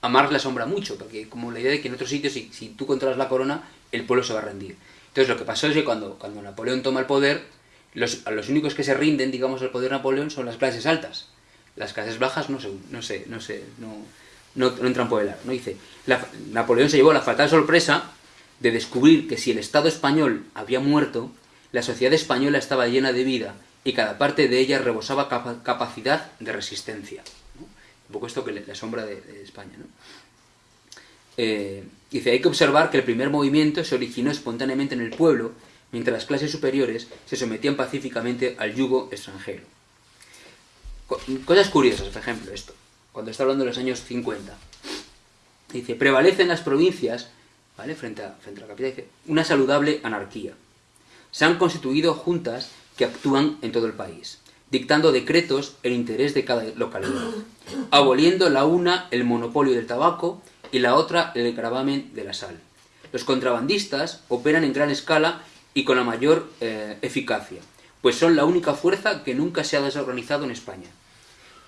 a Marx le asombra mucho, porque como la idea de que en otros sitios, si, si tú controlas la corona, el pueblo se va a rendir. Entonces lo que pasó es que cuando, Napoleón toma el poder, los, únicos que se rinden, digamos, al poder de Napoleón son las clases altas. Las clases bajas no se, no sé, no sé, no, entran por el ar. ¿no? Dice, la- Napoleón se llevó la fatal sorpresa de descubrir que si el Estado español había muerto, la sociedad española estaba llena de vida y cada parte de ella rebosaba capa- capacidad de resistencia. Un poco esto que le, asombra de, de España. ¿no? Eh, dice, hay que observar que el primer movimiento se originó espontáneamente en el pueblo, mientras las clases superiores se sometían pacíficamente al yugo extranjero. Co- Cosas curiosas, por ejemplo, esto, cuando está hablando de los años 50. Dice, prevalece en las provincias, frente, a, frente a la capital, una saludable anarquía. Se han constituido juntas que actúan en todo el país, dictando decretos en interés de cada localidad, aboliendo la una el monopolio del tabaco y la otra el gravamen de la sal. Los contrabandistas operan en gran escala y con la mayor eh, eficacia, pues son la única fuerza que nunca se ha desorganizado en España.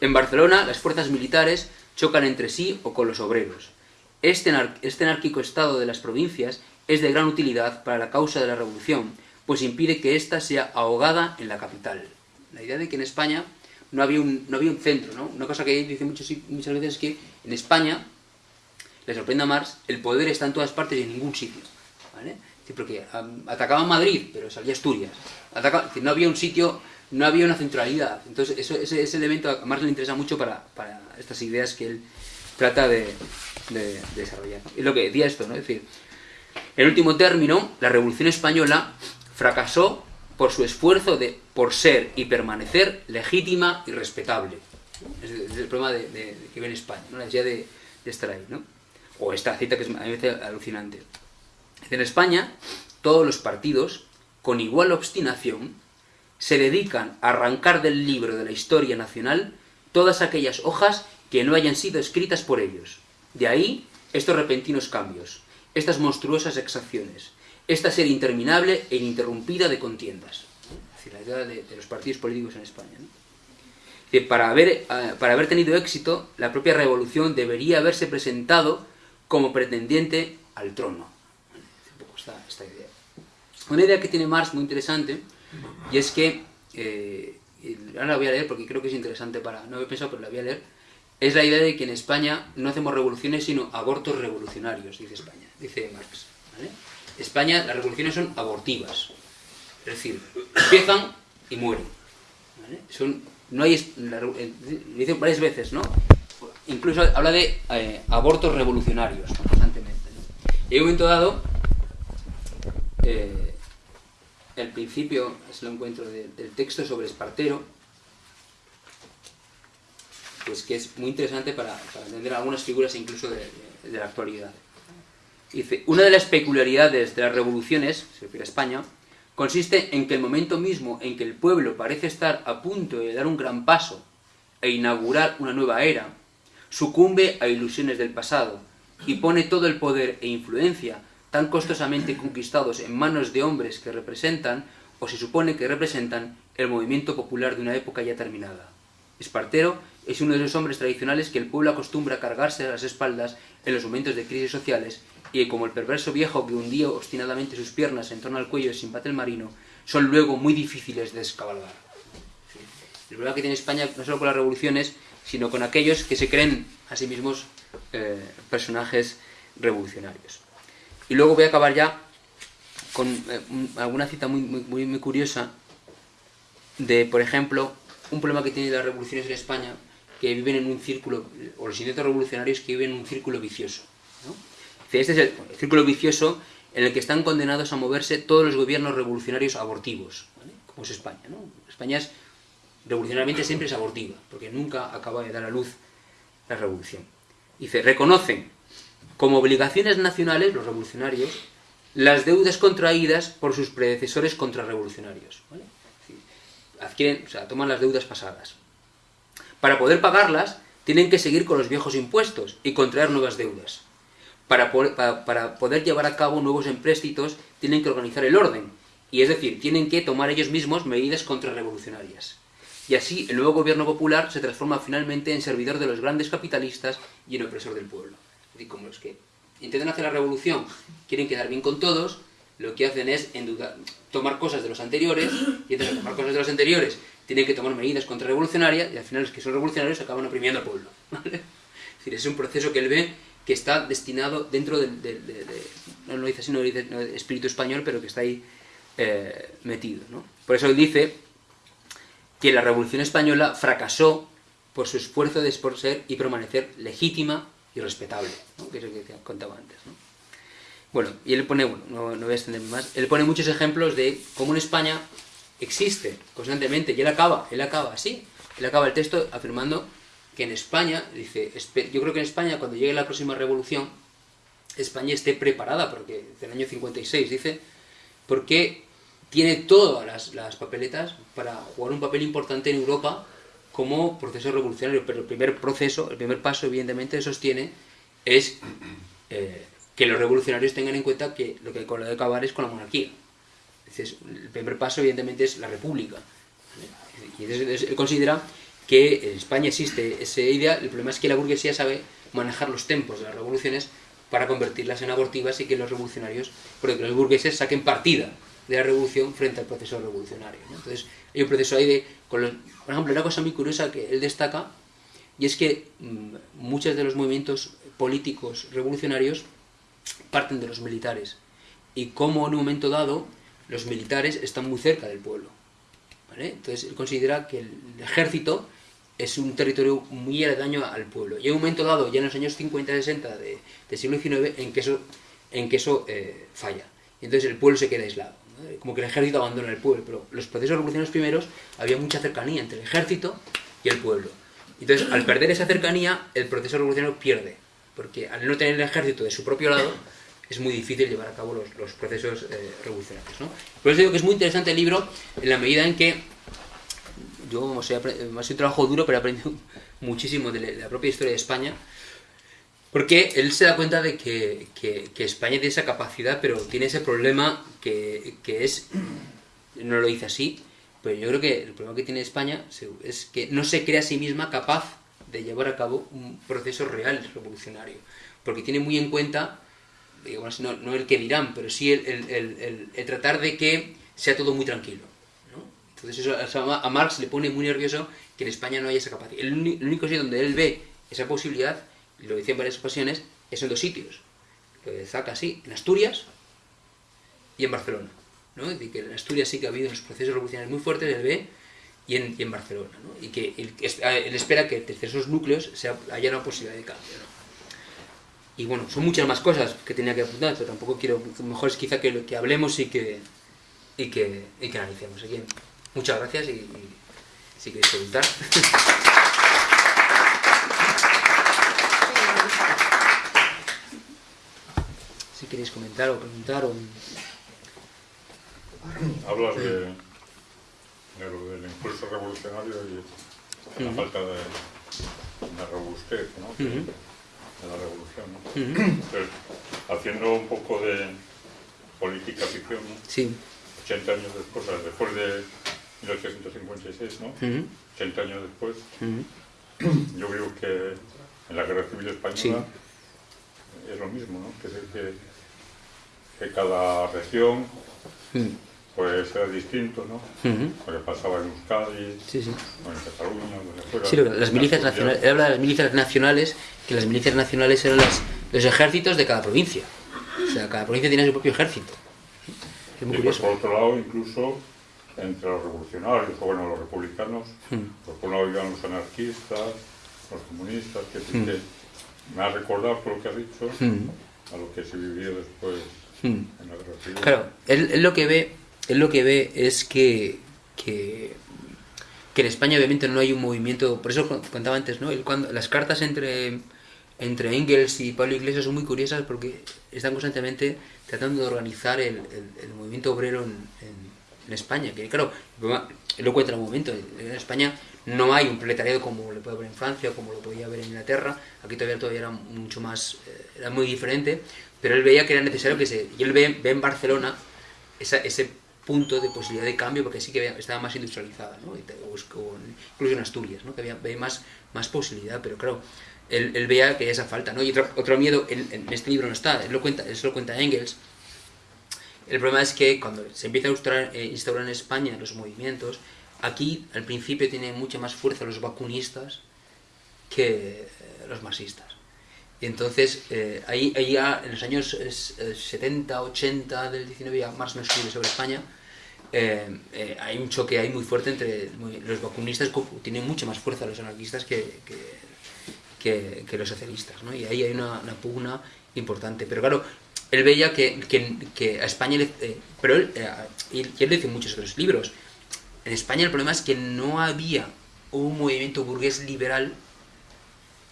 En Barcelona, las fuerzas militares chocan entre sí o con los obreros. Este, este anárquico estado de las provincias es de gran utilidad para la causa de la revolución, pues impide que ésta sea ahogada en la capital. La idea de que en España no había un, no había un centro, ¿no? Una cosa que dice muchas, muchas veces es que en España, le sorprende a Marx, el poder está en todas partes y en ningún sitio. ¿vale? porque atacaban Madrid, pero salía Asturias. no había un sitio, no había una centralidad. Entonces, eso, ese, ese, elemento a Marx le interesa mucho para, para estas ideas que él trata de, de, desarrollar. Y lo que decía esto, ¿no? Es decir, en último término, la Revolución Española fracasó por su esfuerzo de, por ser y permanecer legítima y respetable. Es, el problema de, que ve en España, ¿no? la idea de, estar ahí. ¿no? O esta cita que es, a mí me parece alucinante. En España, todos los partidos, con igual obstinación, se dedican a arrancar del libro de la historia nacional todas aquellas hojas que no hayan sido escritas por ellos. De ahí estos repentinos cambios, estas monstruosas exacciones, esta serie interminable e ininterrumpida de contiendas. Es decir, la idea de, los partidos políticos en España. para, haber, eh, para haber tenido éxito, la propia revolución debería haberse presentado como pretendiente al trono esta, idea. Una idea que tiene Marx muy interesante, y es que, eh, ahora la voy a leer porque creo que es interesante para, no he pensado, pero la voy a leer, es la idea de que en España no hacemos revoluciones, sino abortos revolucionarios, dice España, dice Marx. España, las revoluciones son abortivas, es decir, empiezan y mueren. Son, no hay, eh, dice varias veces, ¿no? Incluso habla de eh, abortos revolucionarios constantemente. Y en un momento dado, eh, el principio, es el encuentro del texto sobre Espartero, pues que es muy interesante para, entender algunas figuras incluso de, la actualidad. Dice, una de las peculiaridades de las revoluciones, se refiere a España, consiste en que el momento mismo en que el pueblo parece estar a punto de dar un gran paso e inaugurar una nueva era, sucumbe a ilusiones del pasado y pone todo el poder e influencia tan costosamente conquistados en manos de hombres que representan, o se supone que representan, el movimiento popular de una época ya terminada. Espartero es uno de esos hombres tradicionales que el pueblo acostumbra a cargarse a las espaldas en los momentos de crisis sociales y como el perverso viejo que hundía obstinadamente sus piernas en torno al cuello de Simpate el marino, son luego muy difíciles de descabalgar. El problema que tiene España no solo con las revoluciones, sino con aquellos que se creen a sí mismos eh, personajes revolucionarios. Y luego voy a acabar ya con eh, alguna cita muy, muy, muy, curiosa de, por ejemplo, un problema que tienen las revoluciones en España, que viven en un círculo, o los intentos revolucionarios que viven en un círculo vicioso. Este es el círculo vicioso en el que están condenados a moverse todos los gobiernos revolucionarios abortivos, como es España. España es, revolucionariamente siempre es abortiva, porque nunca acaba de dar a luz la revolución. Dice, reconocen como obligaciones nacionales, los revolucionarios, las deudas contraídas por sus predecesores contrarrevolucionarios. Adquieren, o sea, toman las deudas pasadas. Para poder pagarlas, tienen que seguir con los viejos impuestos y contraer nuevas deudas. Para, poder llevar a cabo nuevos empréstitos, tienen que organizar el orden, y es decir, tienen que tomar ellos mismos medidas contrarrevolucionarias. Y así el nuevo gobierno popular se transforma finalmente en servidor de los grandes capitalistas y en opresor del pueblo decir, como los que intentan hacer la revolución, quieren quedar bien con todos, lo que hacen es tomar cosas de los anteriores, y entonces tomar cosas de los anteriores tienen que tomar medidas contrarrevolucionarias, y al final los que son revolucionarios acaban oprimiendo al pueblo. (laughs) Es decir, es un proceso que él ve que está destinado dentro del, no lo dice así, no espíritu español, pero que está ahí eh, metido. Por eso él dice que la revolución española fracasó por su esfuerzo de ser y permanecer legítima y respetable, que es lo que contaba antes. Bueno, y él pone, bueno, no, voy a extenderme más, él pone muchos ejemplos de cómo en España existe constantemente, y él acaba, él acaba así, él acaba el texto afirmando que en España, dice, yo creo que en España cuando llegue la próxima revolución, España esté preparada, porque en el año 56 dice, porque tiene todas las, las papeletas para jugar un papel importante en Europa como proceso revolucionario, pero el primer proceso, el primer paso, evidentemente, sostiene es eh, que los revolucionarios tengan en cuenta que lo que hay que acabar es con la monarquía. Entonces, el primer paso, evidentemente, es la república. Y entonces, él considera que en España existe esa idea, el problema es que la burguesía sabe manejar los tempos de las revoluciones para convertirlas en abortivas y que los revolucionarios, porque los burgueses saquen partida de la revolución frente al proceso revolucionario. Entonces, hay un proceso ahí de, por ejemplo, una cosa muy curiosa que él destaca, y es que mmm, muchos de los movimientos políticos revolucionarios parten de los militares, y como en un momento dado los militares están muy cerca del pueblo. Entonces, él considera que el ejército es un territorio muy aledaño al pueblo. Y hay un momento dado, ya en los años 50-60 de, del siglo XIX, en que eso, en que eso eh, falla. Y entonces el pueblo se queda aislado. Como que el ejército abandona el pueblo. Pero los procesos revolucionarios primeros había mucha cercanía entre el ejército y el pueblo. Entonces, al perder esa cercanía, el proceso revolucionario pierde. Porque al no tener el ejército de su propio lado, es muy difícil llevar a cabo los, los procesos eh, revolucionarios. ¿no? Por eso digo que es muy interesante el libro en la medida en que yo o sea, ha sido un trabajo duro, pero he aprendido (laughs) muchísimo de la propia historia de España, porque él se da cuenta de que, España tiene esa capacidad, pero tiene ese problema que, es, no lo dice así, pero yo creo que el problema que tiene España es que no se cree a sí misma capaz de llevar a cabo un proceso real revolucionario, porque tiene muy en cuenta, digamos, no, no el que dirán, pero sí el, el, tratar de que sea todo muy tranquilo. Entonces eso a Marx le pone muy nervioso que en España no haya esa capacidad. El, único sitio donde él ve esa posibilidad, lo decía en varias ocasiones, es en dos sitios. Lo destaca así, en Asturias y en Barcelona. ¿no? Es decir, que en Asturias sí que ha habido unos procesos revolucionarios muy fuertes, él ve, y en, y en Barcelona. ¿no? Y que él, él, espera que entre esos núcleos haya una posibilidad de cambio. Y bueno, son muchas más cosas que tenía que apuntar, pero tampoco quiero, mejor es quizá que, que hablemos y que, y que, y que analicemos. Aquí. Muchas gracias y, y si queréis preguntar. (laughs) si queréis comentar o preguntar o... Hablas de, de lo del impulso revolucionario y la uh -huh. falta de, de robustez ¿no? uh -huh. de la revolución. ¿no? Uh -huh. Entonces, haciendo un poco de política ficción, ¿no? sí. 80 años después, después de 1856, ¿no? Uh -huh. 80 años después, yo creo que en la Guerra Civil Española sí. es lo mismo, ¿no? Que, que, que cada región uh -huh. pues era distinto, ¿no? Lo que pasaba en Euskadi, sí, sí. o en Cataluña, donde fuera. Sí, las milicias nacionales, habla de las milicias nacionales, que las milicias nacionales eran las, los ejércitos de cada provincia. O sea, cada provincia tiene su propio ejército. Es muy y curioso. Pues, por otro lado, incluso entre los revolucionarios, o bueno, los republicanos, mm. pues por un lado iban los anarquistas, los comunistas, que, mm. que me ha recordado por lo que has dicho mm. a lo que se vivió después civil. Claro, él, él, lo que ve, él lo que ve es que, que, que en España obviamente no hay un movimiento, por eso contaba antes, ¿no? Él, cuando, las cartas entre entre Engels y Pablo Iglesias son muy curiosas porque están constantemente tratando de organizar el, el, el movimiento obrero en, en, en España, que claro, lo cuenta en un momento, en España no hay un proletariado como lo puede haber en Francia o como lo podía haber en Inglaterra, aquí todavía, todavía era mucho más, eh, era muy diferente, pero él veía que era necesario que se, y él ve, ve en Barcelona ese punto de posibilidad de cambio porque sí que estaba más industrializada, ¿no? incluso en Asturias, ¿no? que había, más, más posibilidad, pero claro, él, veía que había esa falta, ¿no? y otro, miedo, en, este libro no está, él lo cuenta, él lo cuenta Engels, el problema es que cuando se empieza a instaurar, eh, instaurar en España los movimientos, aquí al principio tienen mucha más fuerza los vacunistas que eh, los marxistas. Y entonces, eh, ahí, ahí, ya en los años eh, 70, 80 del 19, ya Marx no escribe sobre España, eh, eh, hay un choque ahí muy fuerte entre los vacunistas, tienen mucha más fuerza los anarquistas que, que, que, que los socialistas, ¿no? y ahí hay una, una, pugna importante. Pero claro, él veía que, que, a España, le, eh, pero él, eh, y él dice en muchos otros libros, en España el problema es que no había un movimiento burgués liberal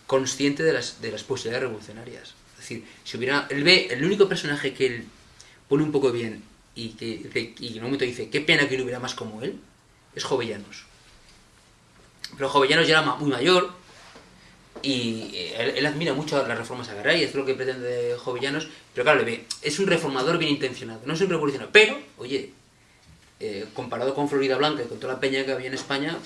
consciente de las, de las posibilidades revolucionarias. Es decir, si hubiera, él el único personaje que él pone un poco bien y que, y en un momento dice, qué pena que no hubiera más como él, es Jovellanos. Pero Jovellanos ya era muy mayor y eh, él, admira mucho las reformas agrarias, es lo que pretende Jovellanos, pero claro, le ve, es un reformador bien intencionado, no es un revolucionario, pero, oye, eh, comparado con Florida Blanca y con toda la peña que había en España,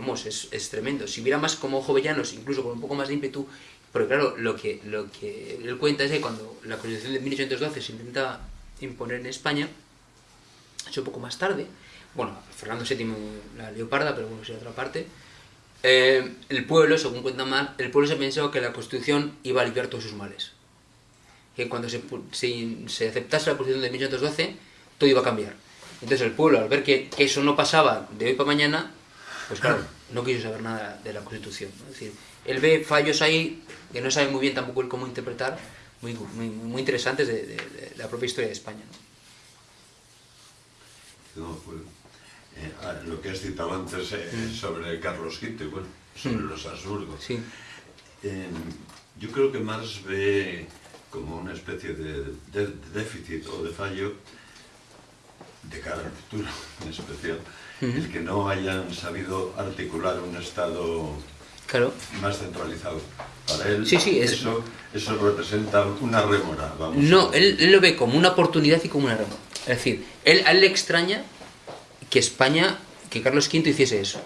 vamos, es, es, tremendo. Si hubiera más como Jovellanos, incluso con un poco más de ímpetu, porque claro, lo que, lo que él cuenta es que cuando la Constitución de 1812 se intenta imponer en España, es un poco más tarde, bueno, Fernando VII la leoparda, pero bueno, es otra parte, eh, el pueblo, según cuenta más, el pueblo se pensó que la Constitución iba a aliviar todos sus males. Que cuando se, se, aceptase la Constitución de 1812, todo iba a cambiar. Entonces el pueblo, al ver que, que, eso no pasaba de hoy para mañana, pues claro, no quiso saber nada de la Constitución. Es decir, él ve fallos ahí que no sabe muy bien tampoco cómo interpretar, muy, muy, muy interesantes de, de, de, la propia historia de España. ¿no? no eh, ah, lo que has citado antes eh, mm. sobre Carlos V, bueno, sobre mm. los Habsburgo. Sí. Eh, yo creo que Marx ve como una especie de, déficit o de fallo de cara al futuro, (laughs) en especial. El que no hayan sabido articular un Estado claro. más centralizado. Para él sí, sí, es... eso, eso representa una rémora. Vamos no, él, él, lo ve como una oportunidad y como una rémora. Es decir, él, a él le extraña que España, que Carlos V hiciese eso.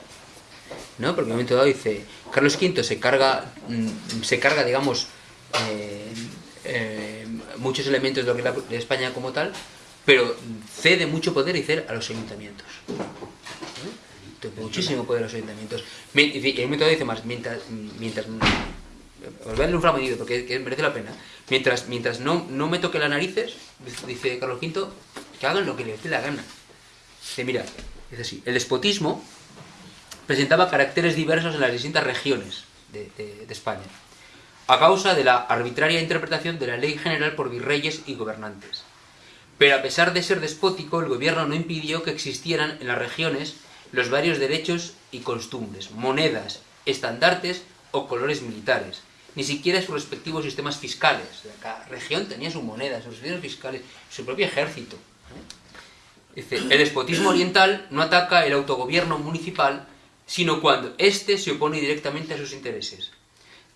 ¿no? Porque en un momento dado dice, Carlos V se carga, mm, se carga digamos, eh, eh, muchos elementos de lo que es de España como tal, pero cede mucho poder y cede a los ayuntamientos. muchísimo poder a los ayuntamientos. Y momento dado dice más, mientras, mientras os voy a darle un fragmento porque que merece la pena. Mientras, mientras no, no me toque las narices, dice Carlos V, que hagan lo que les dé la gana. Dice, mira, es así, el despotismo presentaba caracteres diversos en las distintas regiones de, de, de, España, a causa de la arbitraria interpretación de la ley general por virreyes y gobernantes. Pero a pesar de ser despótico, el gobierno no impidió que existieran en las regiones los varios derechos y costumbres, monedas, estandartes o colores militares, ni siquiera sus respectivos sistemas fiscales. Cada región tenía su moneda, sus sistemas fiscales, su propio ejército. Dice, el despotismo oriental no ataca el autogobierno municipal, sino cuando éste se opone directamente a sus intereses.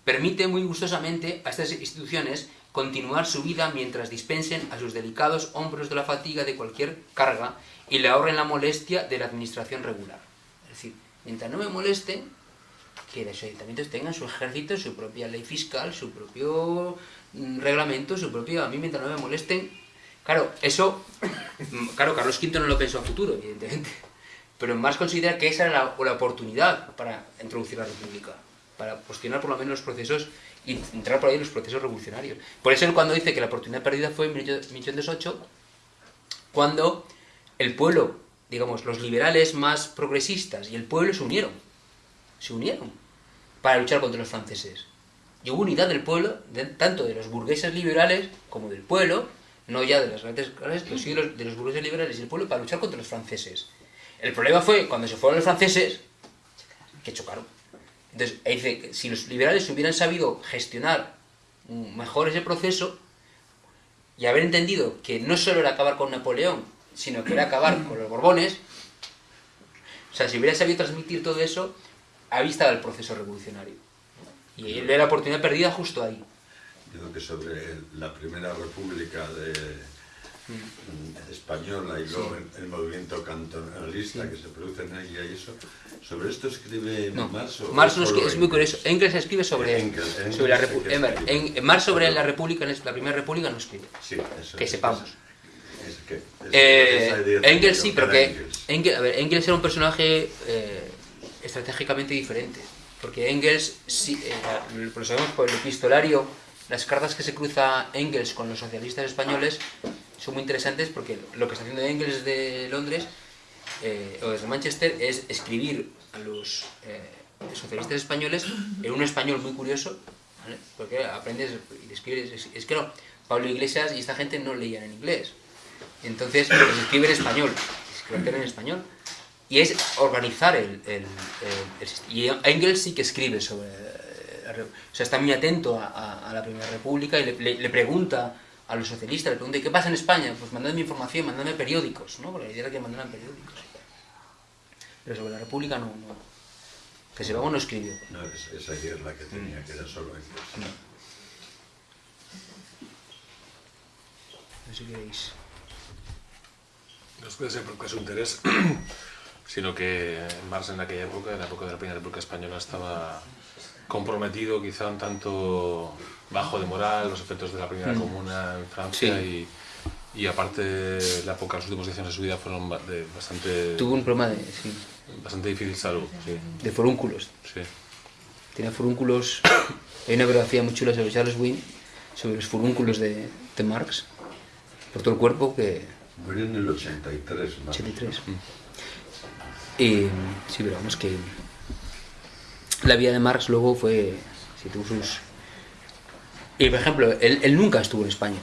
Permite muy gustosamente a estas instituciones continuar su vida mientras dispensen a sus delicados hombros de la fatiga de cualquier carga y le ahorren la molestia de la administración regular. Es decir, mientras no me molesten, que los ayuntamientos tengan su ejército, su propia ley fiscal, su propio mm, reglamento, su propio... A mí mientras no me molesten, Claro, eso, (coughs) claro, Carlos V no lo pensó a futuro, evidentemente, pero más considera que esa era la, la oportunidad para introducir la república, para cuestionar por lo menos los procesos y entrar por ahí en los procesos revolucionarios. Por eso él cuando dice que la oportunidad perdida fue en 1808, cuando el pueblo, digamos, los liberales más progresistas y el pueblo se unieron, se unieron para luchar contra los franceses. Y hubo unidad del pueblo, de, tanto de los burgueses liberales como del pueblo, no ya de las grandes clases, pero sí de los, de los burgueses liberales y el pueblo para luchar contra los franceses. El problema fue cuando se fueron los franceses, que chocaron. Entonces, dice, si los liberales hubieran sabido gestionar mejor ese proceso y haber entendido que no solo era acabar con Napoleón, sino que era acabar con los Borbones, o sea, si hubiera sabido transmitir todo eso, ahí estaba el proceso revolucionario. Y él ve la oportunidad perdida justo ahí digo que sobre la primera república de, mm. española y luego sí. el, el, movimiento cantonalista sí. que se produce en ella y eso, sobre esto escribe no. Marx. Marx no es, es muy curioso. Engels escribe sobre, Engels, Engels sobre la república. En, Marx sobre la república, la primera república no escribe. Sí, eso, que sepamos. Es, es que, es eh, Engels sí, pero que Engels. Engels, a ver, Engels era un personaje eh, estratégicamente diferente. Porque Engels, sí, eh, lo sabemos por el epistolario las cartas que se cruza Engels con los socialistas españoles son muy interesantes porque lo que está haciendo Engels de Londres eh, o desde Manchester es escribir a los eh, socialistas españoles en un español muy curioso, ¿vale? porque aprendes y escribes. Es, que no, Pablo Iglesias y esta gente no leían en inglés. Entonces, pues escribe en español, escribe en español. Y es organizar el, el, el, el, Y Engels sí que escribe sobre o sea, está muy atento a, a, a la Primera República y le, le, le, pregunta a los socialistas, le pregunté, ¿qué pasa en España? Pues mandadme información, mandadme periódicos, ¿no? Porque la idea era que mandaran periódicos. Pero sobre la República no, no. Que se luego no escribió. No, es- esa idea es la que tenía, que era solo inglés. No sé si queréis. No es puede ser porque su interés, (clears throat) sino que Marx en aquella época, en la época de la Primera República Española, estaba comprometido quizá un tanto bajo de moral, los efectos de la Primera Comuna en Francia Mm. Sí. y, y aparte la época, los últimos 10 años de su vida fueron de bastante, Tuvo un problema de, sí, bastante difícil salud. Sí, de forúnculos. sí. Tenía furúnculos. (coughs) Hay una biografía muy chula sobre Charles Wynne, sobre los furúnculos de, de Marx, por todo el cuerpo, que Murió en el 83, más. 83. Y sí, pero vamos que la vida de Marx luego fue, si tuvo sus... Y por ejemplo, él, nunca estuvo en España.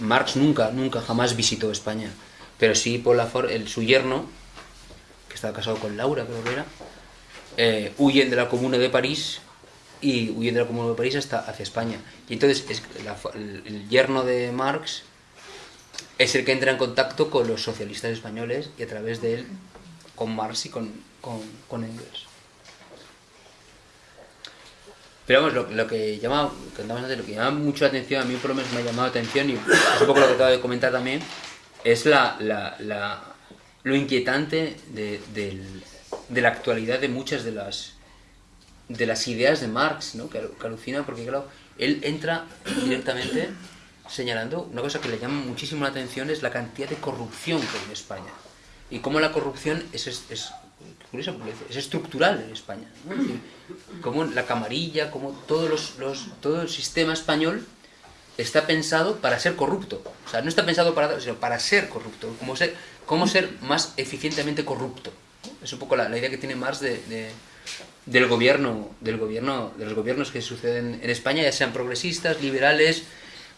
Marx nunca, nunca, jamás visitó España. Pero sí, por la el, su yerno, que estaba casado con Laura, creo que era, eh, huyen de la Comuna de París y huyen de la Comuna de París hasta hacia España. Y entonces es la el, el yerno de Marx es el que entra en contacto con los socialistas españoles y a través de él con Marx y con, con, con Engels. Pero vamos, lo, lo que llama, antes, lo que llama mucho la atención, a mí por lo menos me ha llamado la atención y es un poco lo que acabo de comentar también, es la, la, la- lo inquietante de, del- de la actualidad de muchas de las de las ideas de Marx, ¿no? que, que alucina porque claro, él entra directamente señalando una cosa que le llama muchísimo la atención es la cantidad de corrupción que hay en España y cómo la corrupción es, es, es- curioso porque es estructural en España ¿no? Es decir, como la camarilla como todos los, los- todo el sistema español está pensado para ser corrupto o sea no está pensado para sino para ser corrupto cómo ser cómo ser más eficientemente corrupto es un poco la, la idea que tiene Marx de- de, del gobierno, del gobierno, de los gobiernos que suceden en España, ya sean progresistas, liberales,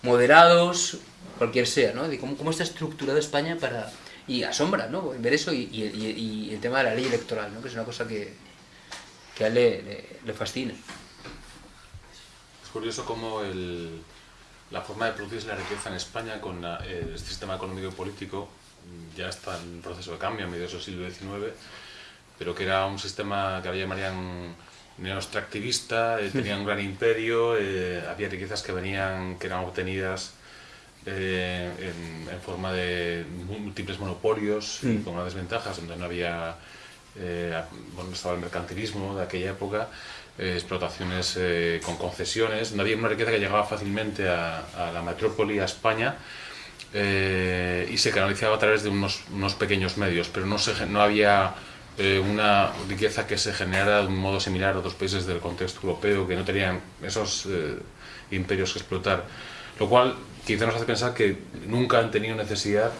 moderados, cualquier sea, ¿no? De cómo, cómo está estructurado España para y asombra, ¿no? Ver eso y, el tema de la ley electoral, ¿no? Que es una cosa que, a él le, fascina. Es curioso cómo la forma de producirse la riqueza en España con la- eh, este sistema económico y político ya está en proceso de cambio a mediados del siglo XIX, pero que era un sistema que había llamarían neoextractivista, eh, tenía un gran imperio, eh, había riquezas que venían, que eran obtenidas eh, en, en forma de múltiples monopolios y con unas desventajas, donde no había, eh, bueno, estaba el mercantilismo de aquella época, eh, explotaciones eh, con concesiones, donde había una riqueza que llegaba fácilmente a, a la metrópoli, a España, eh, y se canalizaba a través de unos, unos pequeños medios, pero no, se, no había una riqueza que se generara de un modo similar a otros países del contexto europeo que no tenían esos imperios que explotar. Lo cual quizá nos hace pensar que nunca han tenido necesidad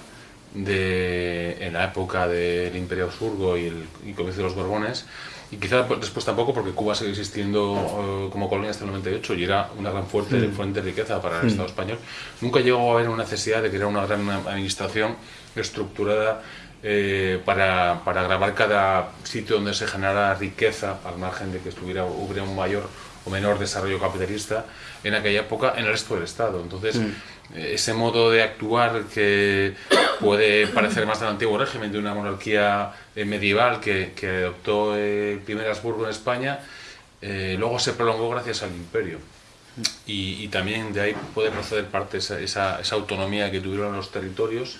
de, en la época del Imperio Augsburgo y el y comienzo de los Borbones, y quizá después tampoco porque Cuba sigue existiendo eh, como colonia hasta el 98 y era una gran fuente, fuente de riqueza para el Estado español, nunca llegó a haber una necesidad de crear una gran administración estructurada eh, para, para grabar cada sitio donde se generara riqueza, al margen de que estuviera, hubiera un mayor o menor desarrollo capitalista en aquella época en el resto del Estado. Entonces, eh, ese modo de actuar que puede parecer más del antiguo régimen, de una monarquía eh, medieval que, que adoptó eh, el primer Habsburgo en España, eh, luego se prolongó gracias al imperio. Y, y también de ahí puede proceder parte esa, esa, esa autonomía que tuvieron los territorios,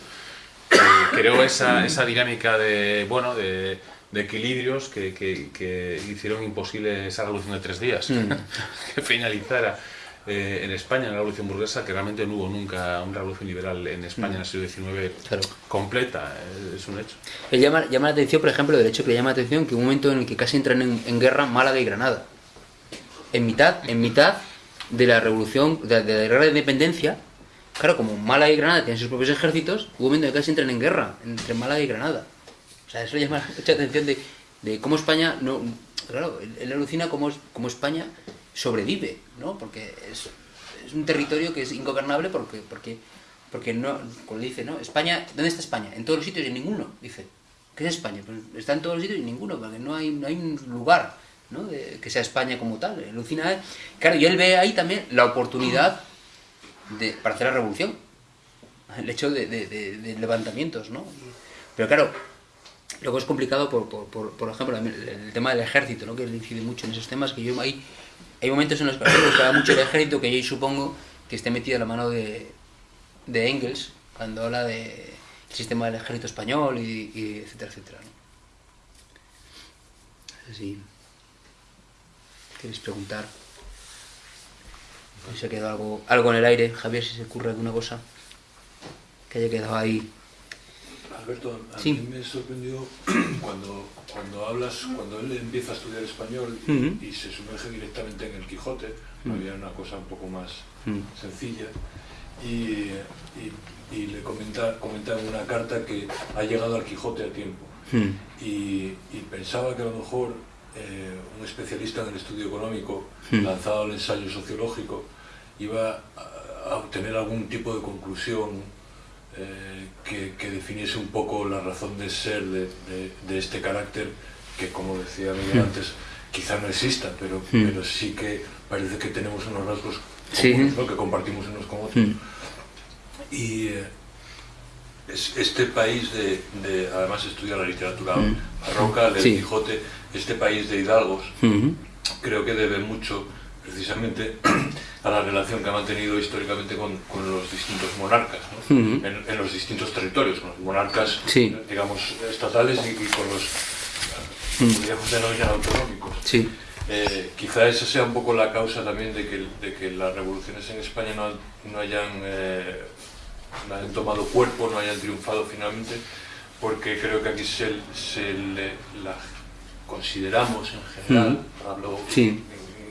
que creó esa, esa dinámica de, bueno, de, de equilibrios que, que, que hicieron imposible esa revolución de tres días, (laughs) que finalizara eh, en España, en la revolución burguesa, que realmente no hubo nunca una revolución liberal en España en el siglo XIX Claro. completa, eh, es un hecho. Le llama, llama la atención, por ejemplo, del hecho que le llama la atención que un momento en el que casi entran en, en guerra Málaga y Granada. En mitad, en mitad de la revolución, de, de la guerra de independencia, claro, como Málaga y Granada tienen sus propios ejércitos, hubo un momento en que casi entran en guerra entre Málaga y Granada. O sea, eso llama (laughs) mucha atención de, cómo España, no, claro, él, alucina cómo, cómo España sobrevive, ¿no? Porque es, un territorio que es ingobernable porque, porque, porque no, como dice, ¿no? España, ¿dónde está España? En todos los sitios y en ninguno, dice. ¿Qué es España? Pues está en todos los sitios y en ninguno, porque no hay, no hay un lugar ¿no? que sea España como tal. Alucina, ¿eh? Claro, y él ve ahí también la oportunidad de, para hacer la revolución. El hecho de levantamientos, ¿no? Pero claro, luego es complicado, por, por, por, por ejemplo, el, tema del ejército, ¿no? que incide mucho en esos temas, que yo hay, hay momentos en los que habla mucho el ejército que yo supongo que esté metido en la mano de, de Engels, cuando habla del sistema del ejército español y, y etcétera, etcétera. ¿no? Sí. ¿Queréis preguntar? Se ha quedado algo, algo en el aire, Javier, si se ocurre alguna cosa que haya quedado ahí. Alberto, a Sí. mí me sorprendió (clears throat) cuando, cuando hablas, cuando él empieza a estudiar español y, se sumerge directamente en el Quijote, había una cosa un poco más sencilla, y, y- y le comenta, comenta en una carta que ha llegado al Quijote a tiempo. Y, y pensaba que a lo mejor eh, un especialista en el estudio económico, lanzado al ensayo sociológico, iba a, a obtener algún tipo de conclusión eh, que, que definiese un poco la razón de ser de, de- de este carácter que, como decía Miguel Hmm. antes, quizá no exista, pero, Hmm. pero sí que parece que tenemos unos rasgos Sí. comunes, ¿no? que compartimos unos con otros. Mm. Y eh, es- este país de, de- además estudia la literatura barroca, del Sí. Quijote, este país de hidalgos, creo que debe mucho precisamente (clears throat) a la relación que ha mantenido históricamente con, con los distintos monarcas, en, en los distintos territorios, con los monarcas, Sí. digamos, estatales y, y con los, Mm. podríamos denominar, autonómicos. Sí. Eh, quizá esa sea un poco la causa también de que, de que las revoluciones en España no, no hayan, eh, no hayan tomado cuerpo, no hayan triunfado finalmente, porque creo que aquí se, se le, la consideramos en general, hablo, Sí.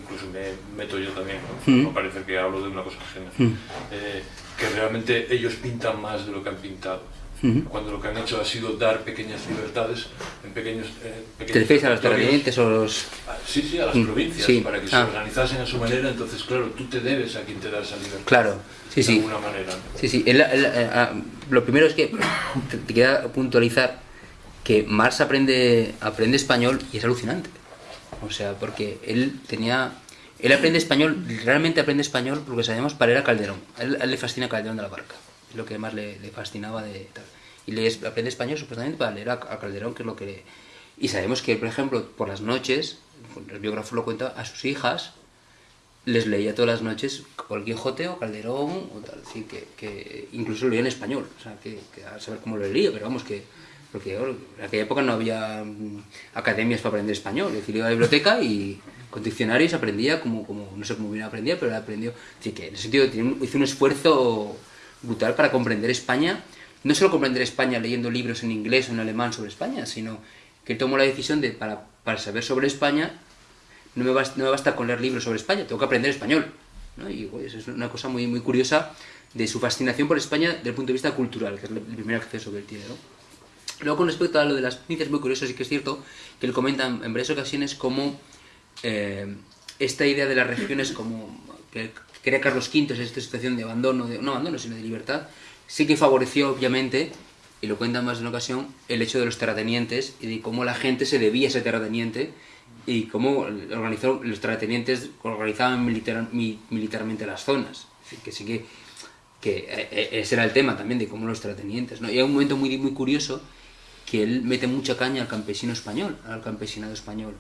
Incluso me meto yo también, ¿no? Mm. no parece que hablo de una cosa ajena, Mm. eh, que realmente ellos pintan más de lo que han pintado. Mm. Cuando lo que han hecho ha sido dar pequeñas libertades en pequeños, eh, ¿Te pequeños refieres a los terratenientes o los...? Ah, Sí, sí, a las provincias, sí. para que se Ah. organizasen a su manera, entonces, claro, tú te debes a quien te da esa libertad. Claro, sí, de sí. alguna manera. Sí, sí. el- el- eh, ah, lo primero es que te, te queda puntualizar que Marx aprende, aprende español y es alucinante. O sea, porque él tenía... Él aprende español, realmente aprende español porque sabemos para él a Calderón. A él, a él le fascina Calderón de la Barca. Es lo que más le, le fascinaba de tal. Y le aprende español supuestamente para leer a, a Calderón, que es lo que... le- Y sabemos que, por ejemplo, por las noches, el biógrafo lo cuenta, a sus hijas les leía todas las noches o el Quijote o Calderón o tal, así que, que incluso leía en español, o sea, que, que a saber cómo lo leía, pero vamos que porque en aquella época no había mm, academias para aprender español, es decir, iba a la biblioteca y con diccionarios aprendía como, como no sé cómo bien aprendía, pero aprendió, así que en ese sentido hizo un esfuerzo brutal para comprender España, no solo comprender España leyendo libros en inglés o en alemán sobre España, sino que tomó la decisión de para, para saber sobre España no me, basta, no me basta con leer libros sobre España, tengo que aprender español. ¿no? Y pues, es una cosa muy, muy curiosa de su fascinación por España desde el punto de vista cultural, que es el primer acceso que él tiene. ¿no? Luego, con respecto a lo de las provincias, muy curioso, sí que es cierto que él comenta en, varias ocasiones cómo eh, esta idea de las regiones, como que crea Carlos V, es esta situación de abandono, de, no abandono, sino de libertad, sí que favoreció, obviamente, y lo cuenta más de una ocasión, el hecho de los terratenientes y de cómo la gente se debía a ese terrateniente y cómo organizó, los terratenientes organizaban militar- mi- militarmente las zonas. Que sí que, que eh, eh, ese era el tema también de cómo los terratenientes. ¿no? Y hay un momento muy, muy curioso que él mete mucha caña al campesino español, al campesinado español.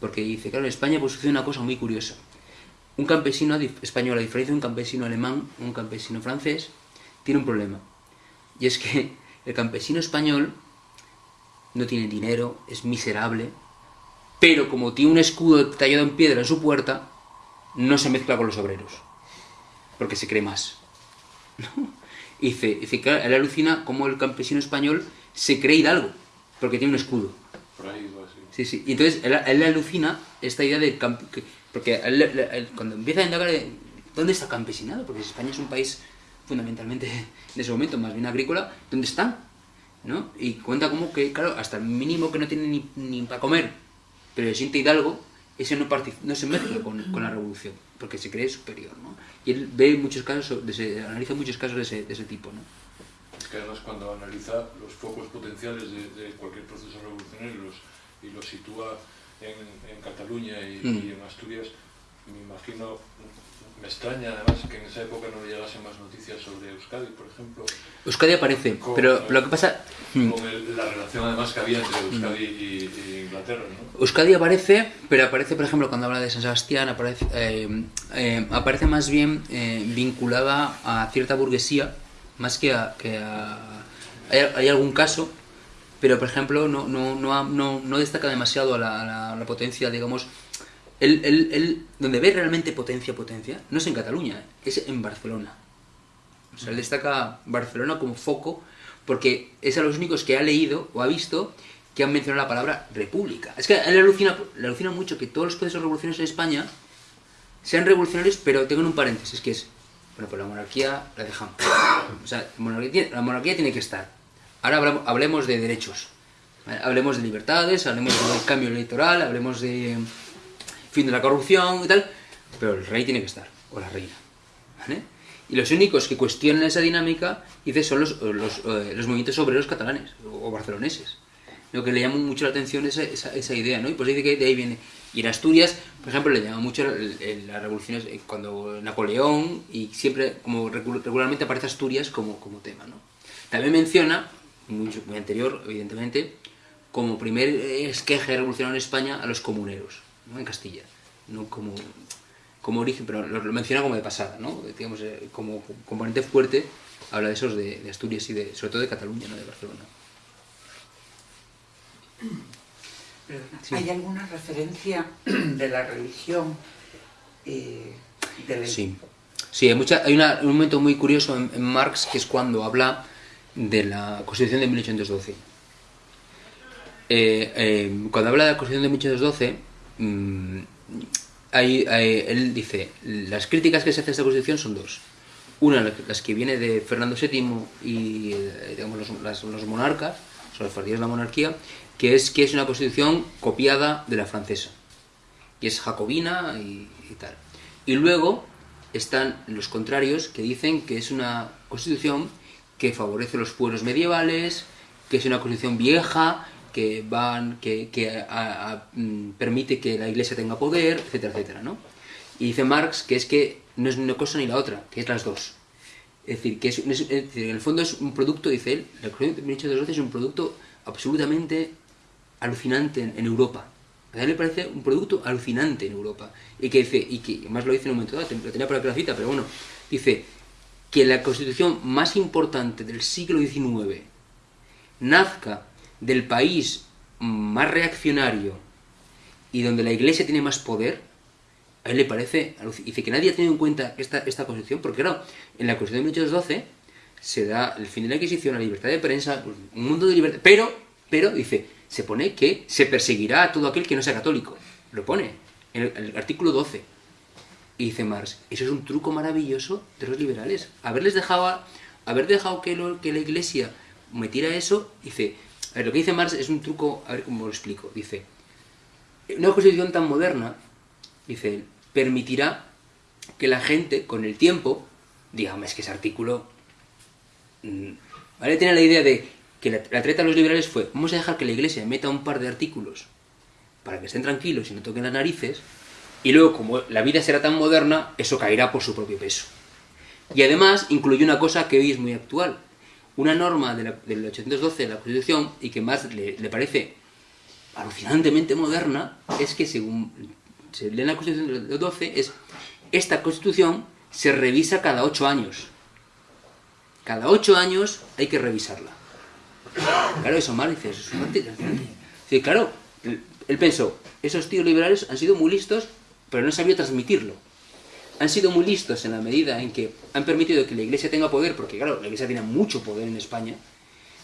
Porque dice, claro, en España pues sucede una cosa muy curiosa. Un campesino español, a diferencia de un campesino alemán, un campesino francés, tiene un problema. Y es que el campesino español no tiene dinero, es miserable, pero como tiene un escudo tallado en piedra en su puerta, no se mezcla con los obreros, porque se cree más. (laughs) ¿no? Y dice, dice que él alucina cómo el campesino español se cree hidalgo, porque tiene un escudo. Por ahí va así. Sí, sí. Y entonces él, él alucina esta idea de que- porque él- él- cuando empieza a indagar de, dónde está campesinado, porque España es un país fundamentalmente (laughs) en ese momento más bien agrícola, ¿dónde están? ¿No? Y cuenta como que, claro, hasta el mínimo que no tiene ni, ni para comer, pero se siente hidalgo, ese no, no se mezcla con, con la revolución, porque se cree superior, ¿no? Y él ve muchos casos, de ese- analiza muchos casos de ese, de ese tipo, ¿no? Es que además cuando analiza los focos potenciales de, de cualquier proceso revolucionario y los, y los sitúa en, en Cataluña y, Mm. y en Asturias, me imagino, me extraña además que en esa época no llegasen más noticias sobre Euskadi, por ejemplo. Euskadi aparece, Con- pero lo que pasa... mm, Con el- la relación además que había entre Euskadi y, y Inglaterra, ¿no? Euskadi aparece, pero aparece, por ejemplo, cuando habla de San Sebastián, aparece, eh, eh, aparece más bien eh, vinculada a cierta burguesía, más que a... Que a hay, hay algún caso, pero por ejemplo no, no, no, no, destaca demasiado a la, a la- a la potencia, digamos... Él, él- él- donde ve realmente potencia, potencia, no es en Cataluña, eh, es en Barcelona. O sea, él destaca Barcelona como foco porque es a los únicos que ha leído o ha visto que han mencionado la palabra república. Es que él le alucina, le alucina mucho que todos los procesos revolucionarios en España sean revolucionarios, pero tengan un paréntesis, que es, bueno, pues la monarquía la dejamos. O sea, la monarquía, la monarquía tiene que estar. Ahora hablemos de derechos. Hablemos de libertades, hablemos del cambio electoral, hablemos de fin de la corrupción y tal, pero el rey tiene que estar, o la reina. ¿vale? Y los únicos que cuestionan esa dinámica, dice, son los, los, eh, los movimientos obreros catalanes o barceloneses. Lo que le llama mucho la atención esa, esa, esa idea, ¿no? Y pues dice que de ahí viene. Y en Asturias, por ejemplo, le llama mucho las revoluciones eh, cuando Napoleón y siempre, como regularmente aparece Asturias como, como tema, ¿no? También menciona, muy anterior, evidentemente, como primer eh, esqueje revolucionario en España a los comuneros, ¿no? En Castilla, no como, como origen, pero lo, lo menciona como de pasada, ¿no? Digamos, eh, como componente fuerte, habla de esos de, de Asturias y de, sobre todo de Cataluña, ¿no? De Barcelona. Sí. ¿Hay alguna referencia (clears throat) de la religión eh, de la- Sí, sí hay, mucha, hay una- un momento muy curioso en, en Marx que es cuando habla de la Constitución de 1812. Eh, eh, cuando habla de la Constitución de 1812, mm, hay- él dice, las críticas que se hace a esta Constitución son dos. Una, la- las que viene de Fernando VII y eh, digamos, los, monarcas, o los partidos de la monarquía, que es que es una Constitución copiada de la francesa y es jacobina y, y tal. Y luego están los contrarios que dicen que es una constitución que favorece los pueblos medievales, que es una constitución vieja, que van, que, que a- a- mm, permite que la iglesia tenga poder, etcétera, etcétera, ¿no? Y dice Marx que es que no es una cosa ni la otra, que es las dos. Es decir, que es, es decir, en el fondo es un producto, dice él, la Constitución de 1812 es un producto absolutamente alucinante en, en Europa. A él le parece un producto alucinante en Europa. Y que dice, y que además lo dice en un momento dado, lo tenía por aquí la cita, pero bueno, dice que la constitución más importante del siglo XIX nazca del país más reaccionario y donde la iglesia tiene más poder, a él le parece, dice que nadie ha tenido en cuenta esta, esta constitución, porque claro, en la constitución de 1812 se da el fin de la Inquisición, la libertad de prensa, pues, un mundo de libertad, pero, pero, dice, se pone que se perseguirá a todo aquel que no sea católico, lo pone, en el, en el artículo 12, y dice Marx, eso es un truco maravilloso de los liberales, haberles dejado, haber dejado que, lo- que la iglesia metiera eso, dice, a ver, lo que dice Marx es un truco, a ver cómo lo explico, dice, una constitución tan moderna, dice permitirá que la gente, con el tiempo, diga, "Hombre, es que ese artículo... mm, ¿Vale? Tiene la idea de que la, la treta de los liberales fue, vamos a dejar que la iglesia meta un par de artículos para que estén tranquilos y no toquen las narices, y luego, como la vida será tan moderna, eso caerá por su propio peso. Y además incluye una cosa que hoy es muy actual. Una norma de la- del 812 de la Constitución y que más le, parece alucinantemente moderna es que según se lee en la Constitución del 12 es esta Constitución se revisa cada ocho años. Cada ocho años hay que revisarla. Claro, eso mal dice, eso es un Sí, claro, él pensó, esos tíos liberales han sido muy listos, pero no han sabido transmitirlo. Han sido muy listos en la medida en que han permitido que la iglesia tenga poder, porque claro, la iglesia tiene mucho poder en España.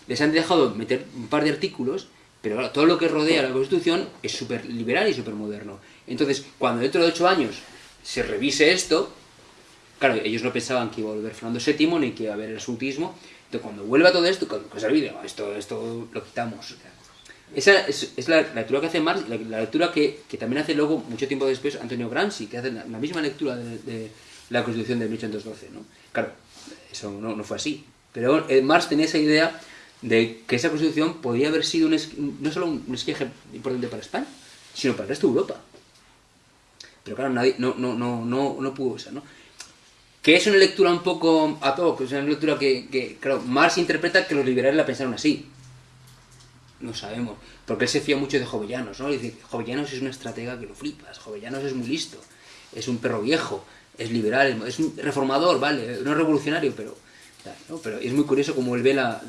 Les han dejado meter un par de artículos, pero todo lo que rodea la Constitución es súper liberal y súper moderno. Entonces, cuando dentro de ocho años se revise esto, claro, ellos no pensaban que iba a volver Fernando VII ni que iba a haber el absolutismo. Entonces, cuando vuelva todo esto, olvide, "Ah, esto, esto lo quitamos. Esa es, la, lectura que hace Marx, la, la lectura que, que también hace luego, mucho tiempo después, Antonio Gramsci, que hace la, misma lectura de, la Constitución de 1812. ¿no? Claro, eso no, no fue así. Pero eh, Marx tenía esa idea de que esa Constitución podía haber sido un es- no solo un, un esqueje importante para España, sino para el resto de Europa. pero claro, nadie, no, no, no, no, no pudo usar, ¿no? Que es una lectura un poco a todo, que es una lectura que, que, claro, Marx interpreta que los liberales la pensaron así. No sabemos, porque él se fía mucho de Jovellanos, ¿no? Dice, Jovellanos es una estratega que lo flipas, Jovellanos es muy listo, es un perro viejo, es liberal, es un reformador, ¿vale? No es revolucionario, pero, pero es muy curioso cómo él ve la,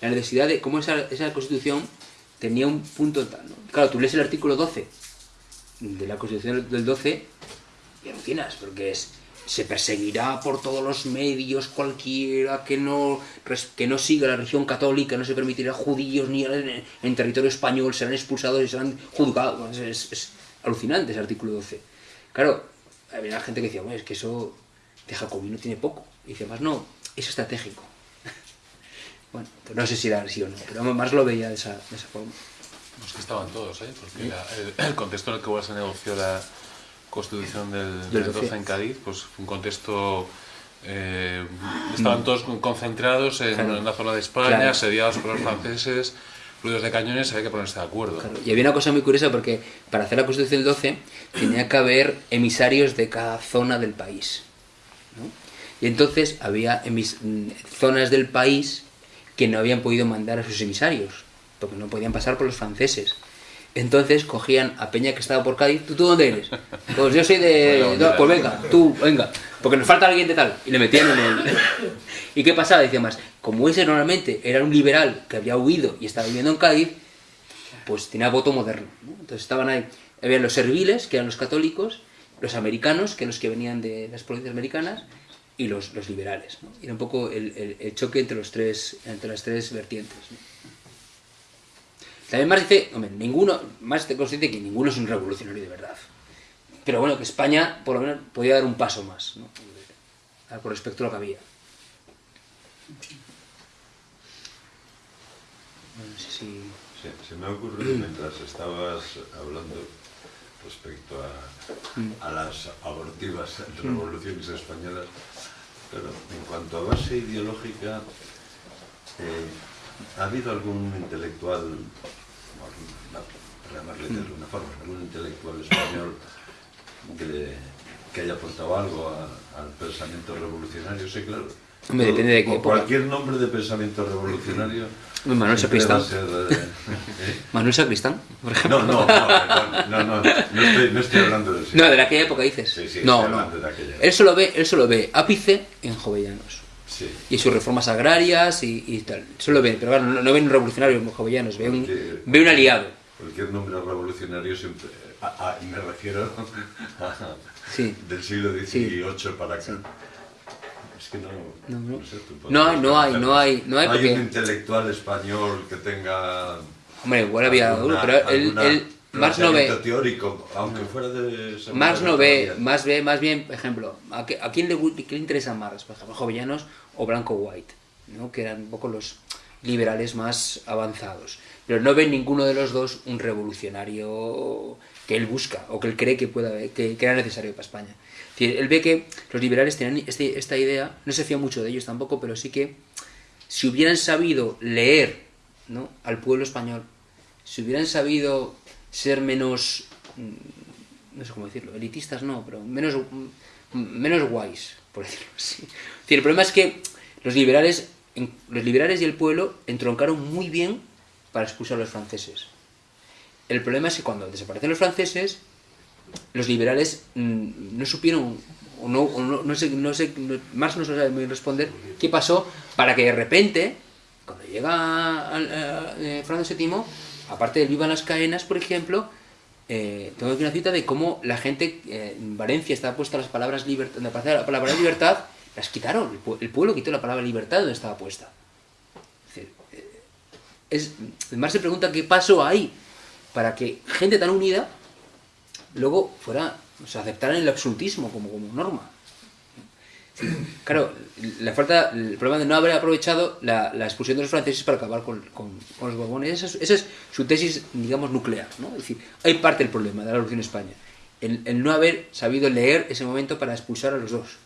la necesidad de cómo esa, esa constitución tenía un punto tal, ¿no? Claro, tú lees el artículo 12 de la constitución del 12 y alucinas, porque es se perseguirá por todos los medios cualquiera que no, que no siga la religión católica, no se permitirá judíos ni en, en territorio español, serán expulsados y serán juzgados. Es, es alucinante ese artículo 12. Claro, había gente que decía, bueno, es que eso de Jacobino tiene poco. Y dice, más no, es estratégico. (laughs) bueno, pues no sé si era así o no, pero más lo veía de esa, de esa forma. Pues que estaban todos, ¿eh? Porque la, el, el, contexto en el que se negoció la constitución del, del 12 en Cádiz, pues fue un contexto... Eh, estaban todos concentrados en, Claro. en la zona de España, Claro. asediados por los franceses, ruidos de cañones, había que ponerse de acuerdo. Claro, Y había una cosa muy curiosa porque para hacer la Constitución del 12 tenía que haber emisarios de cada zona del país. ¿no? Y entonces había emis- mm, zonas del país que no habían podido mandar a sus emisarios, porque no podían pasar por los franceses. Entonces cogían a Peña que estaba por Cádiz, ¿tú, tú dónde eres? Pues yo soy de... (laughs) no, pues venga, tú, venga, porque nos falta alguien de tal. Y le metían en el... (laughs) ¿Y qué pasaba? Decía más, como ese normalmente era un liberal que había huido y estaba viviendo en Cádiz, pues tenía voto moderno. ¿no? Entonces estaban ahí, había los serviles, que eran los católicos, los americanos, que eran los que venían de las provincias americanas, y los, los liberales. ¿no? Era un poco el, el- el choque entre, los tres, entre las tres vertientes. ¿no? También Marx dice, hombre, ninguno, Marx te consciente que ninguno es un revolucionario de verdad. Pero bueno, que España por lo menos podía dar un paso más, ¿no? con respecto a lo que había. No sé si... Se, se me ha ocurrido mientras estabas hablando respecto a, a las abortivas revoluciones españolas, pero en cuanto a base ideológica, eh, ¿ha habido algún intelectual, por llamarle de alguna forma, algún intelectual español que, que haya aportado algo a- al pensamiento revolucionario? Sí, claro. Hombre, depende de qué. Cualquier nombre de pensamiento revolucionario. Manuel Sacristán. ser, eh. (laughs) (laughs) Manuel Sacristán, por ejemplo. No, no, no, no, no, no estoy, no estoy hablando del No, de aquella época dices. Sí, sí, no, no. de. Él solo ve, él solo ve ápice en Jovellanos. Sí. Y sus reformas agrarias y, y tal. Solo ve, pero claro, no, no ve un revolucionario ve un, Porque- ve un aliado. Cualquier nombre revolucionario siempre. a- a- me refiero a- Sí. del siglo. XVIII para acá. Sí. Es que no. No, no. sé, No hay, podrías no hay, no hay, no hay porque- un intelectual español que tenga. Hombre, igual había alguna- pero él Marx no ve. teórico, aunque fuera de. Marx no ve, más ve, más bien, por ejemplo, ¿a, qué- a quién, le, le interesa Marx? Por ejemplo, Jovellanos o Blanco White, ¿no? que eran un poco los liberales más avanzados. Pero no ve ninguno de los dos un revolucionario que él busca o que él cree que, pueda, que, que era necesario para España. Es decir, él ve que los liberales tenían este- esta idea, no se fía mucho de ellos tampoco, pero sí que si hubieran sabido leer ¿no? al pueblo español, si hubieran sabido ser menos, mm, no sé cómo decirlo, elitistas no, pero menos, mm, menos guays, por decirlo así. Es decir, el problema es que los liberales, los liberales y el pueblo entroncaron muy bien para expulsar a los franceses. El problema es que cuando desaparecen los franceses, los liberales mm, no supieron, o no, o no, no sé, no sé, Marx no se sabe muy responder qué pasó para que de repente, cuando llega a- eh, VII, aparte del Vivan las Caenas, por ejemplo, eh, tengo aquí una cita de cómo la gente eh, en Valencia estaba puesta las palabras libertad, la palabra libertad, las quitaron, el, pue- el pueblo quitó la palabra libertad donde estaba puesta. Es decir, eh, se pregunta qué pasó ahí para que gente tan unida luego fuera, o sea, el absolutismo como, como norma. Claro, la falta, el problema de no haber aprovechado la, la expulsión de los franceses para acabar con, con- con los borbones, esa es, esa es su tesis, digamos, nuclear. ¿no? Es decir, hay parte del problema de la Revolución en España, el, el no haber sabido leer ese momento para expulsar a los dos.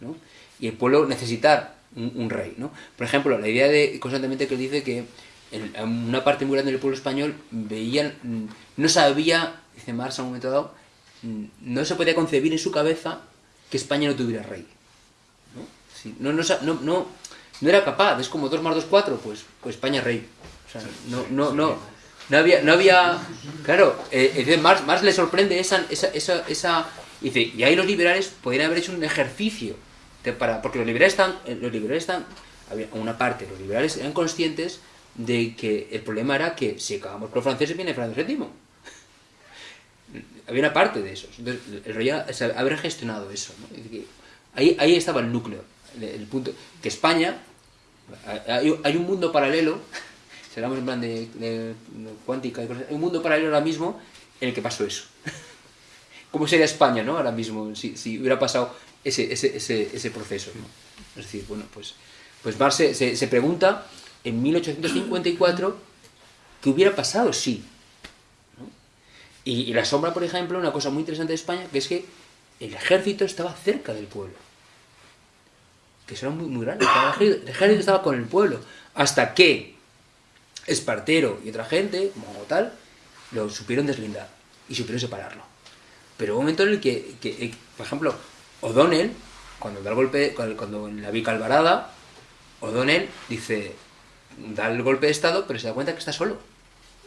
¿no? Y el pueblo necesitar un, un rey. ¿no? Por ejemplo, la idea de constantemente que dice que en- en una parte muy grande del pueblo español veían, no sabía, dice Marx a un momento dado, mm, no se podía concebir en su cabeza que España no tuviera rey. Sí, no, no, no, no, era capaz, es como 2 más 2, 4, pues, pues España rey. O sea, no, no, no, no había, no había, claro, eh, Marx, Marx le sorprende esa, esa, esa, esa- dice, y ahí los liberales podrían haber hecho un ejercicio, para, porque los liberales están, eh, los liberales están, había una parte, los liberales eran conscientes de que el problema era que si acabamos con los franceses viene Fernando VII. Había una parte de esos. Entonces, el era- o haber gestionado eso. ahí, ahí estaba el núcleo. Que España, hay, un mundo paralelo, si hablamos en plan de, cuántica hay un mundo paralelo ahora mismo en el que pasó eso. (laughs) ¿Cómo sería España, no? Ahora mismo, si, hubiera pasado ese, ese, ese, ese proceso. Es decir, bueno, pues, pues Marx se, pregunta en 1854 qué hubiera pasado si. Y, y la sombra, por ejemplo, una cosa muy interesante de España, que es que el ejército estaba cerca del pueblo. Que eso era muy, muy grande. El ejército, estaba con el pueblo. Hasta que Espartero y otra gente, como tal, lo supieron deslindar y supieron separarlo. Pero hubo un momento en el que, eh, por ejemplo, O'Donnell, cuando da el golpe, cuando, cuando en la Vica Alvarada, O'Donnell dice, da el golpe de Estado, pero se da cuenta que está solo.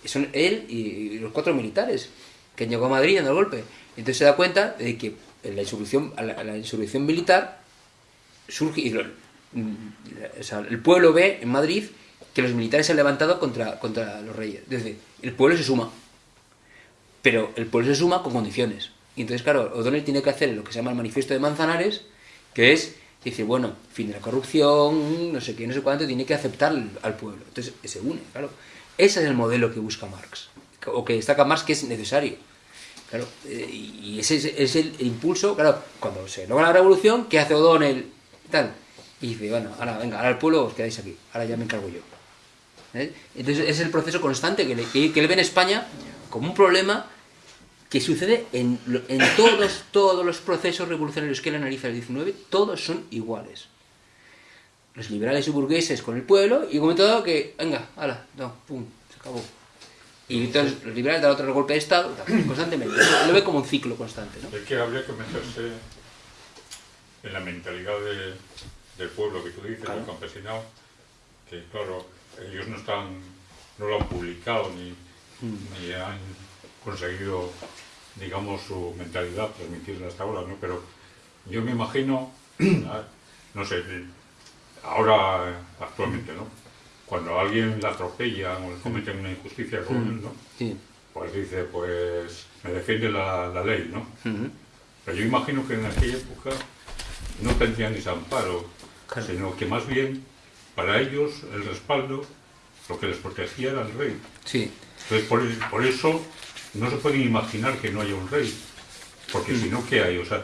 Son él y, los cuatro militares que llegó a Madrid dando el golpe. Entonces se da cuenta de que la insurrección, la insurrección militar surge, y mm, el pueblo ve en Madrid que los militares se han levantado contra, contra los reyes. Es decir, el pueblo se suma. Pero el pueblo se suma con condiciones. Y entonces, claro, O'Donnell tiene que hacer lo que se llama el manifiesto de Manzanares, que es decir, bueno, fin de la corrupción, no sé qué, no sé cuánto, tiene que aceptar al, pueblo. Entonces se une, claro. Ese es el modelo que busca Marx, o que destaca Marx que es necesario. Claro, eh, y ese es, es el impulso, claro, cuando se logra la revolución, ¿qué hace O'Donnell? Y dice, bueno, ahora venga, ahora el pueblo os quedáis aquí, ahora ya me encargo yo. ¿Eh? Entonces es el proceso constante que, le- que, que él ve en España como un problema que sucede en, en todos, todos los procesos revolucionarios que él analiza el 19, todos son iguales. Los liberales y burgueses con el pueblo, y momento dado que, venga, hala, no, pum, se acabó. Y entonces los liberales dan otro golpe de Estado, constantemente. Lo ve como un ciclo constante, ¿no? Es que habría que meterse en la mentalidad de- del pueblo que tú dices, Claro. del campesinado, que claro, ellos no están, no lo han publicado ni, Mm. ni han conseguido, digamos, su mentalidad transmitirla hasta ahora, ¿no? Pero yo me imagino, (clears throat) ah, no sé, ahora actualmente, ¿no? Cuando a alguien la atropellan o le cometen una injusticia con él, ¿no? Sí. Pues dice, pues me defiende la, la ley, ¿no? Ujú. Pero yo imagino que en aquella época no tendrían ese amparo, Claro. sino que más bien para ellos el respaldo, lo que les protegía era el rey. Sí. Entonces por, por eso no se pueden imaginar que no haya un rey, porque si no, ¿qué hay? O sea,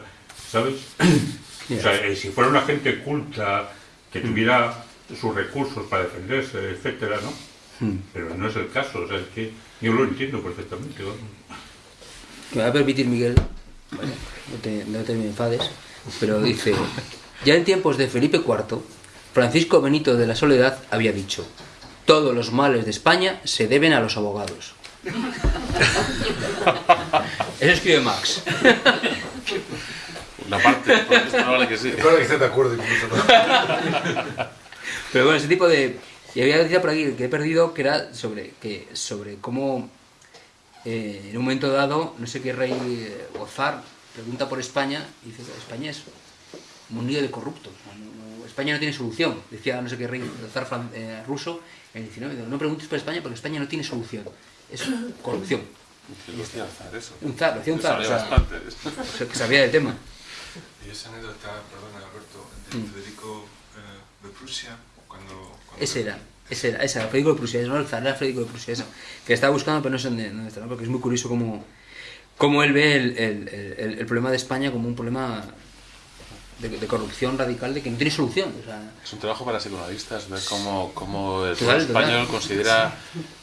¿sabes? (clears throat) O sea, eh, si fuera una gente culta, que tuviera sus recursos para defenderse, etcétera, ¿no? Pero no es el caso, o sea, es que yo lo entiendo perfectamente. Me va a permitir Miguel, no, te, no te me enfades, pero dice, ya en tiempos de Felipe IV, Francisco Benito de la Soledad había dicho, todos los males de España se deben a los abogados. (laughs) Eso escribe Max. Una parte, es probable que sí. Claro que esté de acuerdo incluso. Pero bueno, ese tipo de... Y había decía por aquí que he perdido que era sobre, que, sobre cómo eh, en un momento dado, no sé qué rey eh, o zar pregunta por España y dice que España es un lío de corruptos. España no tiene solución. Decía no sé qué rey el zar fran- eh, ruso en el 19. dice, No preguntes por España porque España no tiene solución. Es corrupción. Alzar eso. Un zar, lo hacía un zar. o sabía sea, bastante. o sea, que sabía del tema. Y esa anécdota, perdona Alberto, de Federico eh, de Prusia, cuando... cuando Ese era, ese era, ese era, Federico de Prusia, no el zar, era Federico de Prusia, eso. Que estaba buscando, pero no sé dónde, dónde está, ¿no? porque es muy curioso cómo, cómo él ve el, el- el- el problema de España como un problema de, de corrupción radical, de que no tiene solución. O sea, Es un trabajo para psicoanalistas, ver cómo, cómo el Total, español total. considera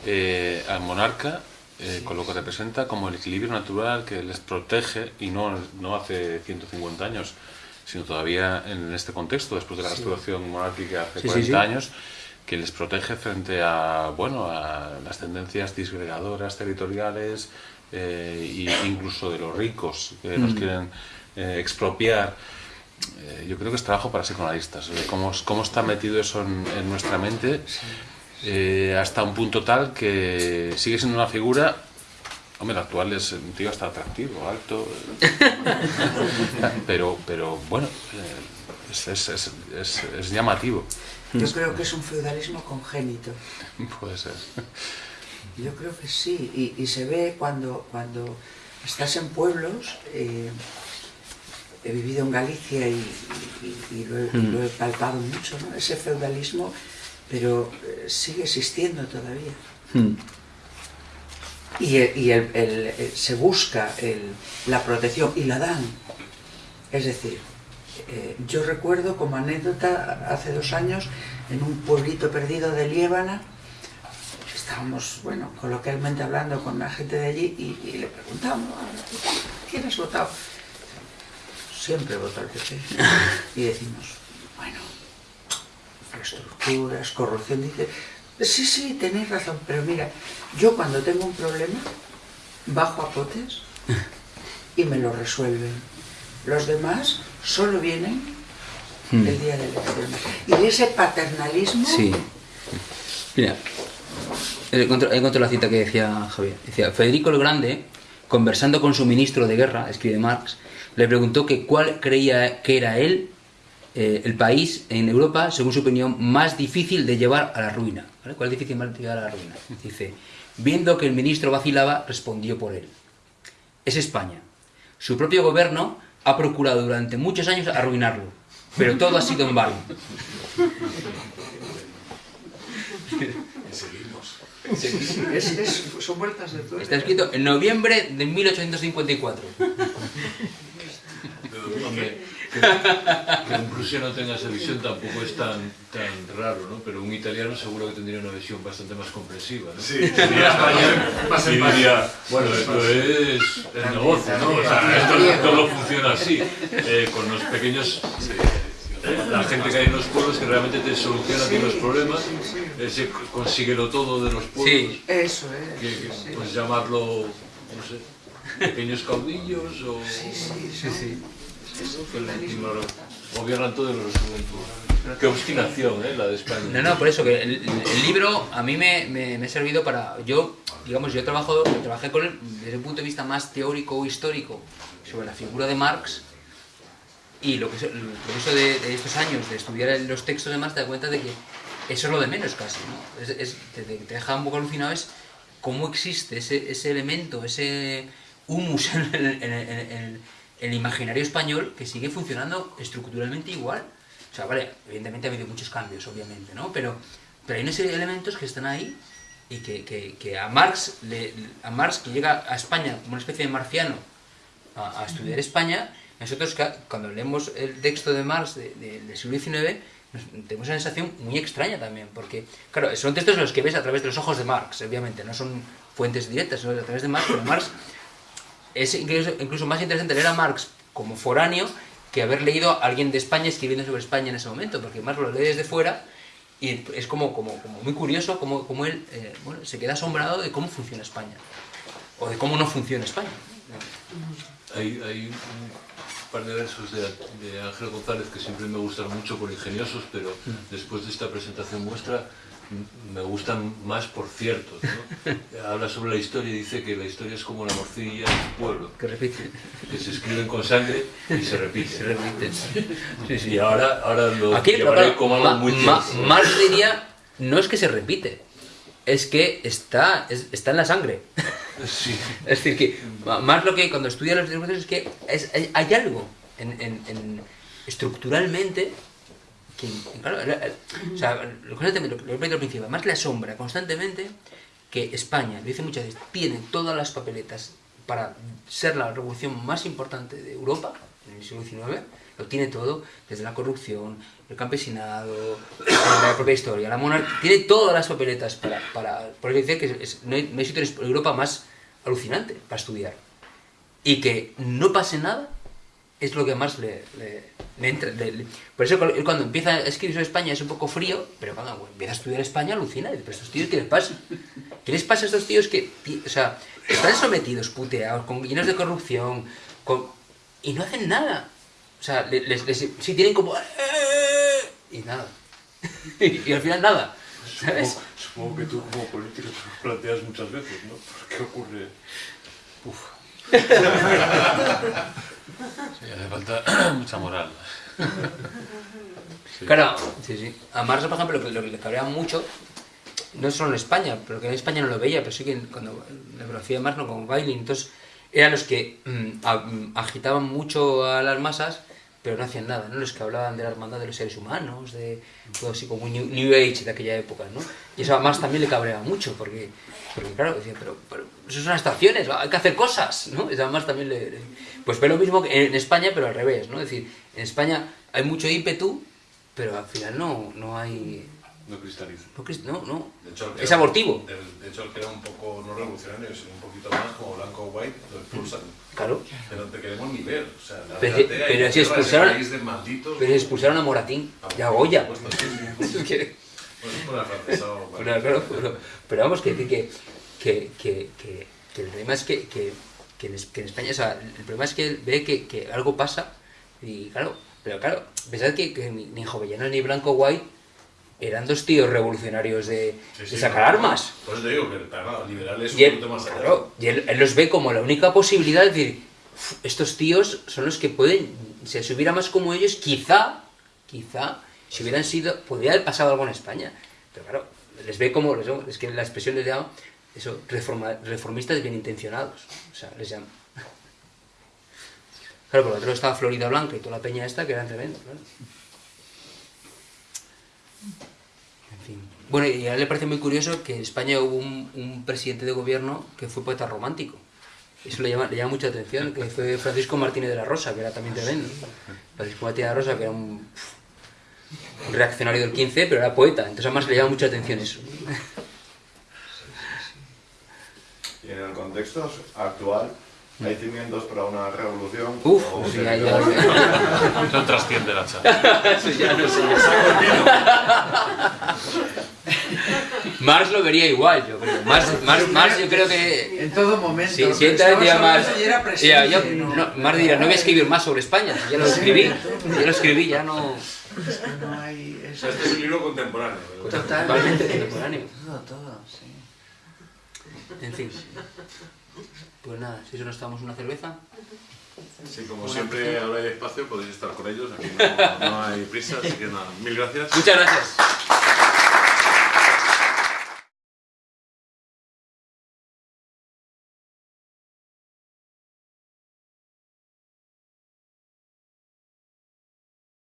eh, al monarca, eh, con lo que representa, como el equilibrio natural que les protege, y no, no hace 150 años, sino todavía en este contexto, después de la restauración monárquica hace Sí, sí, 40 sí. años, que les protege frente a, bueno, a las tendencias disgregadoras territoriales, e incluso de los ricos que nos quieren eh, expropiar. Eh, yo creo que es trabajo para psicoanalistas, eh, cómo, cómo está metido eso en, en nuestra mente eh, hasta un punto tal que sigue siendo una figura Hombre, el actual es un tío hasta atractivo, alto. (laughs) pero, pero bueno, eh, es, es, es, es, es llamativo. Yo creo que es un feudalismo congénito. Puede ser. Yo creo que sí, y, y se ve cuando, cuando estás en pueblos, eh, he vivido en Galicia y, y- y lo, he, y lo he palpado mucho, ¿no? ese feudalismo, pero eh, sigue existiendo todavía. Hmm. Y, el- y el- el- el- se busca el- la protección y la dan. Es decir, eh, yo recuerdo como anécdota hace dos años en un pueblito perdido de Liébana, estábamos, bueno, coloquialmente hablando con la gente de allí y, y le preguntamos, ¿quién has votado? Siempre voto al PP. Y decimos, bueno, infraestructuras, corrupción, dice, sí, sí, tenéis razón, pero mira, yo cuando tengo un problema, bajo a potes y me lo resuelven. Los demás solo vienen el día de elecciones. Y ese paternalismo Sí. Mira, encuentro, encuentro la cita que decía Javier. Decía, Federico el Grande, conversando con su ministro de guerra, escribe Marx, le preguntó que cuál creía que era él, eh, el país en Europa, según su opinión, más difícil de llevar a la ruina. ¿Cuál es difícil más de llevar a la ruina? Dice, viendo que el ministro vacilaba, respondió por él. Es España. Su propio gobierno ha procurado durante muchos años arruinarlo, pero todo ha sido en vano. (laughs) es, es- son vueltas de tuerca. Está escrito en noviembre de 1854. Pero, hombre, que, que un prusiano tenga esa visión tampoco es tan, tan raro, ¿no? Pero un italiano seguro que tendría una visión bastante más comprensiva, ¿no? Sí, más Y diría, bueno, esto es el negocio, ¿no? O sea, esto todo funciona así, eh, con los pequeños... eh, la gente que hay en los pueblos que realmente te soluciona a ti los problemas, ese consíguelo todo de los pueblos, Sí. Eso es. que, que, sí. pues llamarlo, no sé, pequeños caudillos o... Sí, sí, Sí, sí. que lo- gobiernan todo y lo resuelven todo. Qué obstinación, ¿eh? La de España. No, no, por eso que el, el libro a mí me, me- me ha servido para. Yo, digamos, yo trabajo, trabajé con él desde un punto de vista más teórico o histórico sobre la figura de Marx. Y lo que es el proceso de, de estos años de estudiar los textos de Marx te das cuenta de que eso es lo de menos casi. ¿no? Es, es- te, te- deja un poco alucinado es cómo existe ese, ese elemento, ese humus (laughs) en el, en el- en el- imaginario español que sigue funcionando estructuralmente igual. O sea, vale, evidentemente ha habido muchos cambios, obviamente, ¿no? Pero, pero hay unos elementos que están ahí y que, que- que a Marx, le- a Marx que llega a España como una especie de marciano a, a estudiar España, nosotros cuando leemos el texto de Marx de- de- del siglo XIX, tenemos una sensación muy extraña también, porque, claro, son textos los que ves a través de los ojos de Marx, obviamente, no son fuentes directas, son a través de Marx, pero Marx es incluso, más interesante leer a Marx como foráneo que haber leído a alguien de España escribiendo sobre España en ese momento, porque Marx lo lee desde fuera y es como, como, muy curioso como, como él eh, bueno, se queda asombrado de cómo funciona España, o de cómo no funciona España. Hay, par de versos de, de Ángel González que siempre me gustan mucho por ingeniosos, pero después de esta presentación vuestra m- me gustan más por ciertos. ¿no? (laughs) Habla sobre la historia y dice que la historia es como la morcilla del pueblo, Que repite. que se escriben con sangre y se repite. Se repite. Sí, sí. Y ahora, ahora lo Aquí, pero claro, como algo muy Ma-. Marx diría, no es que se repite, es que está, es- está en la sangre. Sí. (laughs) Es decir, que Marx lo que cuando estudia los discursos es que es- hay, hay algo en, en- en- estructuralmente que, claro, el- el- o sea, lo que lo que he repetido al principio, Marx le asombra constantemente que España, lo dice muchas veces, tiene todas las papeletas para ser la revolución más importante de Europa en el siglo XIX, lo tiene todo, desde la corrupción, el campesinado, la propia historia, la monarquía, tiene todas las papeletas para... para por eso dice que es- no, hay, no hay sitio en Europa más alucinante para estudiar. Y que no pase nada es lo que más le, le, le entra. le- por eso cuando empieza a escribir sobre España es un poco frío, pero cuando empieza a estudiar España alucina. Pero estos tíos, ¿qué les pasa? ¿Qué les pasa a estos tíos que, ti- o sea, están sometidos, puteados, con, llenos de corrupción, con, y no hacen nada? O sea, le- les, les- tienen como... Y nada. (laughs) y al final nada. ¿Sabes? Supongo, supongo que tú como político te lo planteas muchas veces, ¿no? ¿Por qué ocurre? Uf. Sí, hace falta (clears throat) mucha moral. Claro, sí, sí. A Marx, por ejemplo, lo que, le cabrea mucho, no solo en España, pero que en España no lo veía, pero sí que cuando la biografía de Marx, no, con Weiling, entonces eran los que mm, mm, agitaban mucho a las masas, pero no hacían nada, ¿no? Los que hablaban de la hermandad de los seres humanos, de todo así como New, New Age de aquella época, ¿no? Y eso a Marx también le cabreaba mucho, porque, claro, decía, pero, pero eso son estaciones, hay que hacer cosas, ¿no? Eso a Marx también le- Pues ve lo mismo que en España, pero al revés, ¿no? Es decir, en España hay mucho ímpetu, pero al final no, no hay... No cristaliza. No, no, no. De hecho, Es era- abortivo. De, de hecho, el que era un poco no revolucionario, sino un poquito más como blanco o white, lo expulsan. Claro. Pero no te queremos ni ver. O sea, la Pero- pero si expulsaron-. Pero expulsaron a Moratín y a Goya. Por supuesto, sí, sí. Pues vale. Pero, claro, pero, pero vamos, que, que, que, que, que, que- que el problema es que, que, que en, es- que en España, o sea, el problema es que él ve que, que algo pasa y claro, pero claro, pensad que, que ni, ni Jovellanos ni Blanco White eran dos tíos revolucionarios de, Sí, de sí, sacar armas. Por eso te digo que claro, liberal es un Y él, poquito más allá. claro, y él, él los ve como la única posibilidad de decir, "Uf, estos tíos son los que pueden, si se hubiera más como ellos, quizá, quizá, si hubieran sido, podría haber pasado algo en España. Pero claro, les ve como, es que la expresión les llama, eso, reforma- reformistas bien intencionados. O sea, les llama. (laughs) Claro, por lo otro estaba Florida Blanca y toda la peña esta, que eran tremendos, claro. Bueno, y a él le parece muy curioso que en España hubo un, presidente de gobierno que fue poeta romántico. Eso le llama, le llama mucha atención, que fue Francisco Martínez de la Rosa, que era también tremendo. Francisco Martínez de la Rosa, que era un, un reaccionario del 15, pero era poeta, entonces además le llama mucha atención eso. Y en el contexto actual, ¿hay cimientos para una revolución? Uf, ¿O sí, se ya, ya. Eso trasciende la charla. (laughs) Eso ya no sé. Marx lo vería igual, yo creo. Marx, Marx, Marx yo creo que... En todo momento. Sí, si entra hablando Marx... ya ya, yo- no- no, Marx dirá, no voy a escribir más sobre España, ya lo escribí. Ya lo escribí, ya no... Es que no hay... O es- sea, este es un libro contemporáneo. Totalmente contemporáneo. Todo, todo, sí. En fin. Pues nada, si eso nos tomamos una cerveza. Sí, como siempre habláis despacio, podéis estar con ellos. Aquí no, no hay prisa, así que nada. Mil gracias. Muchas gracias.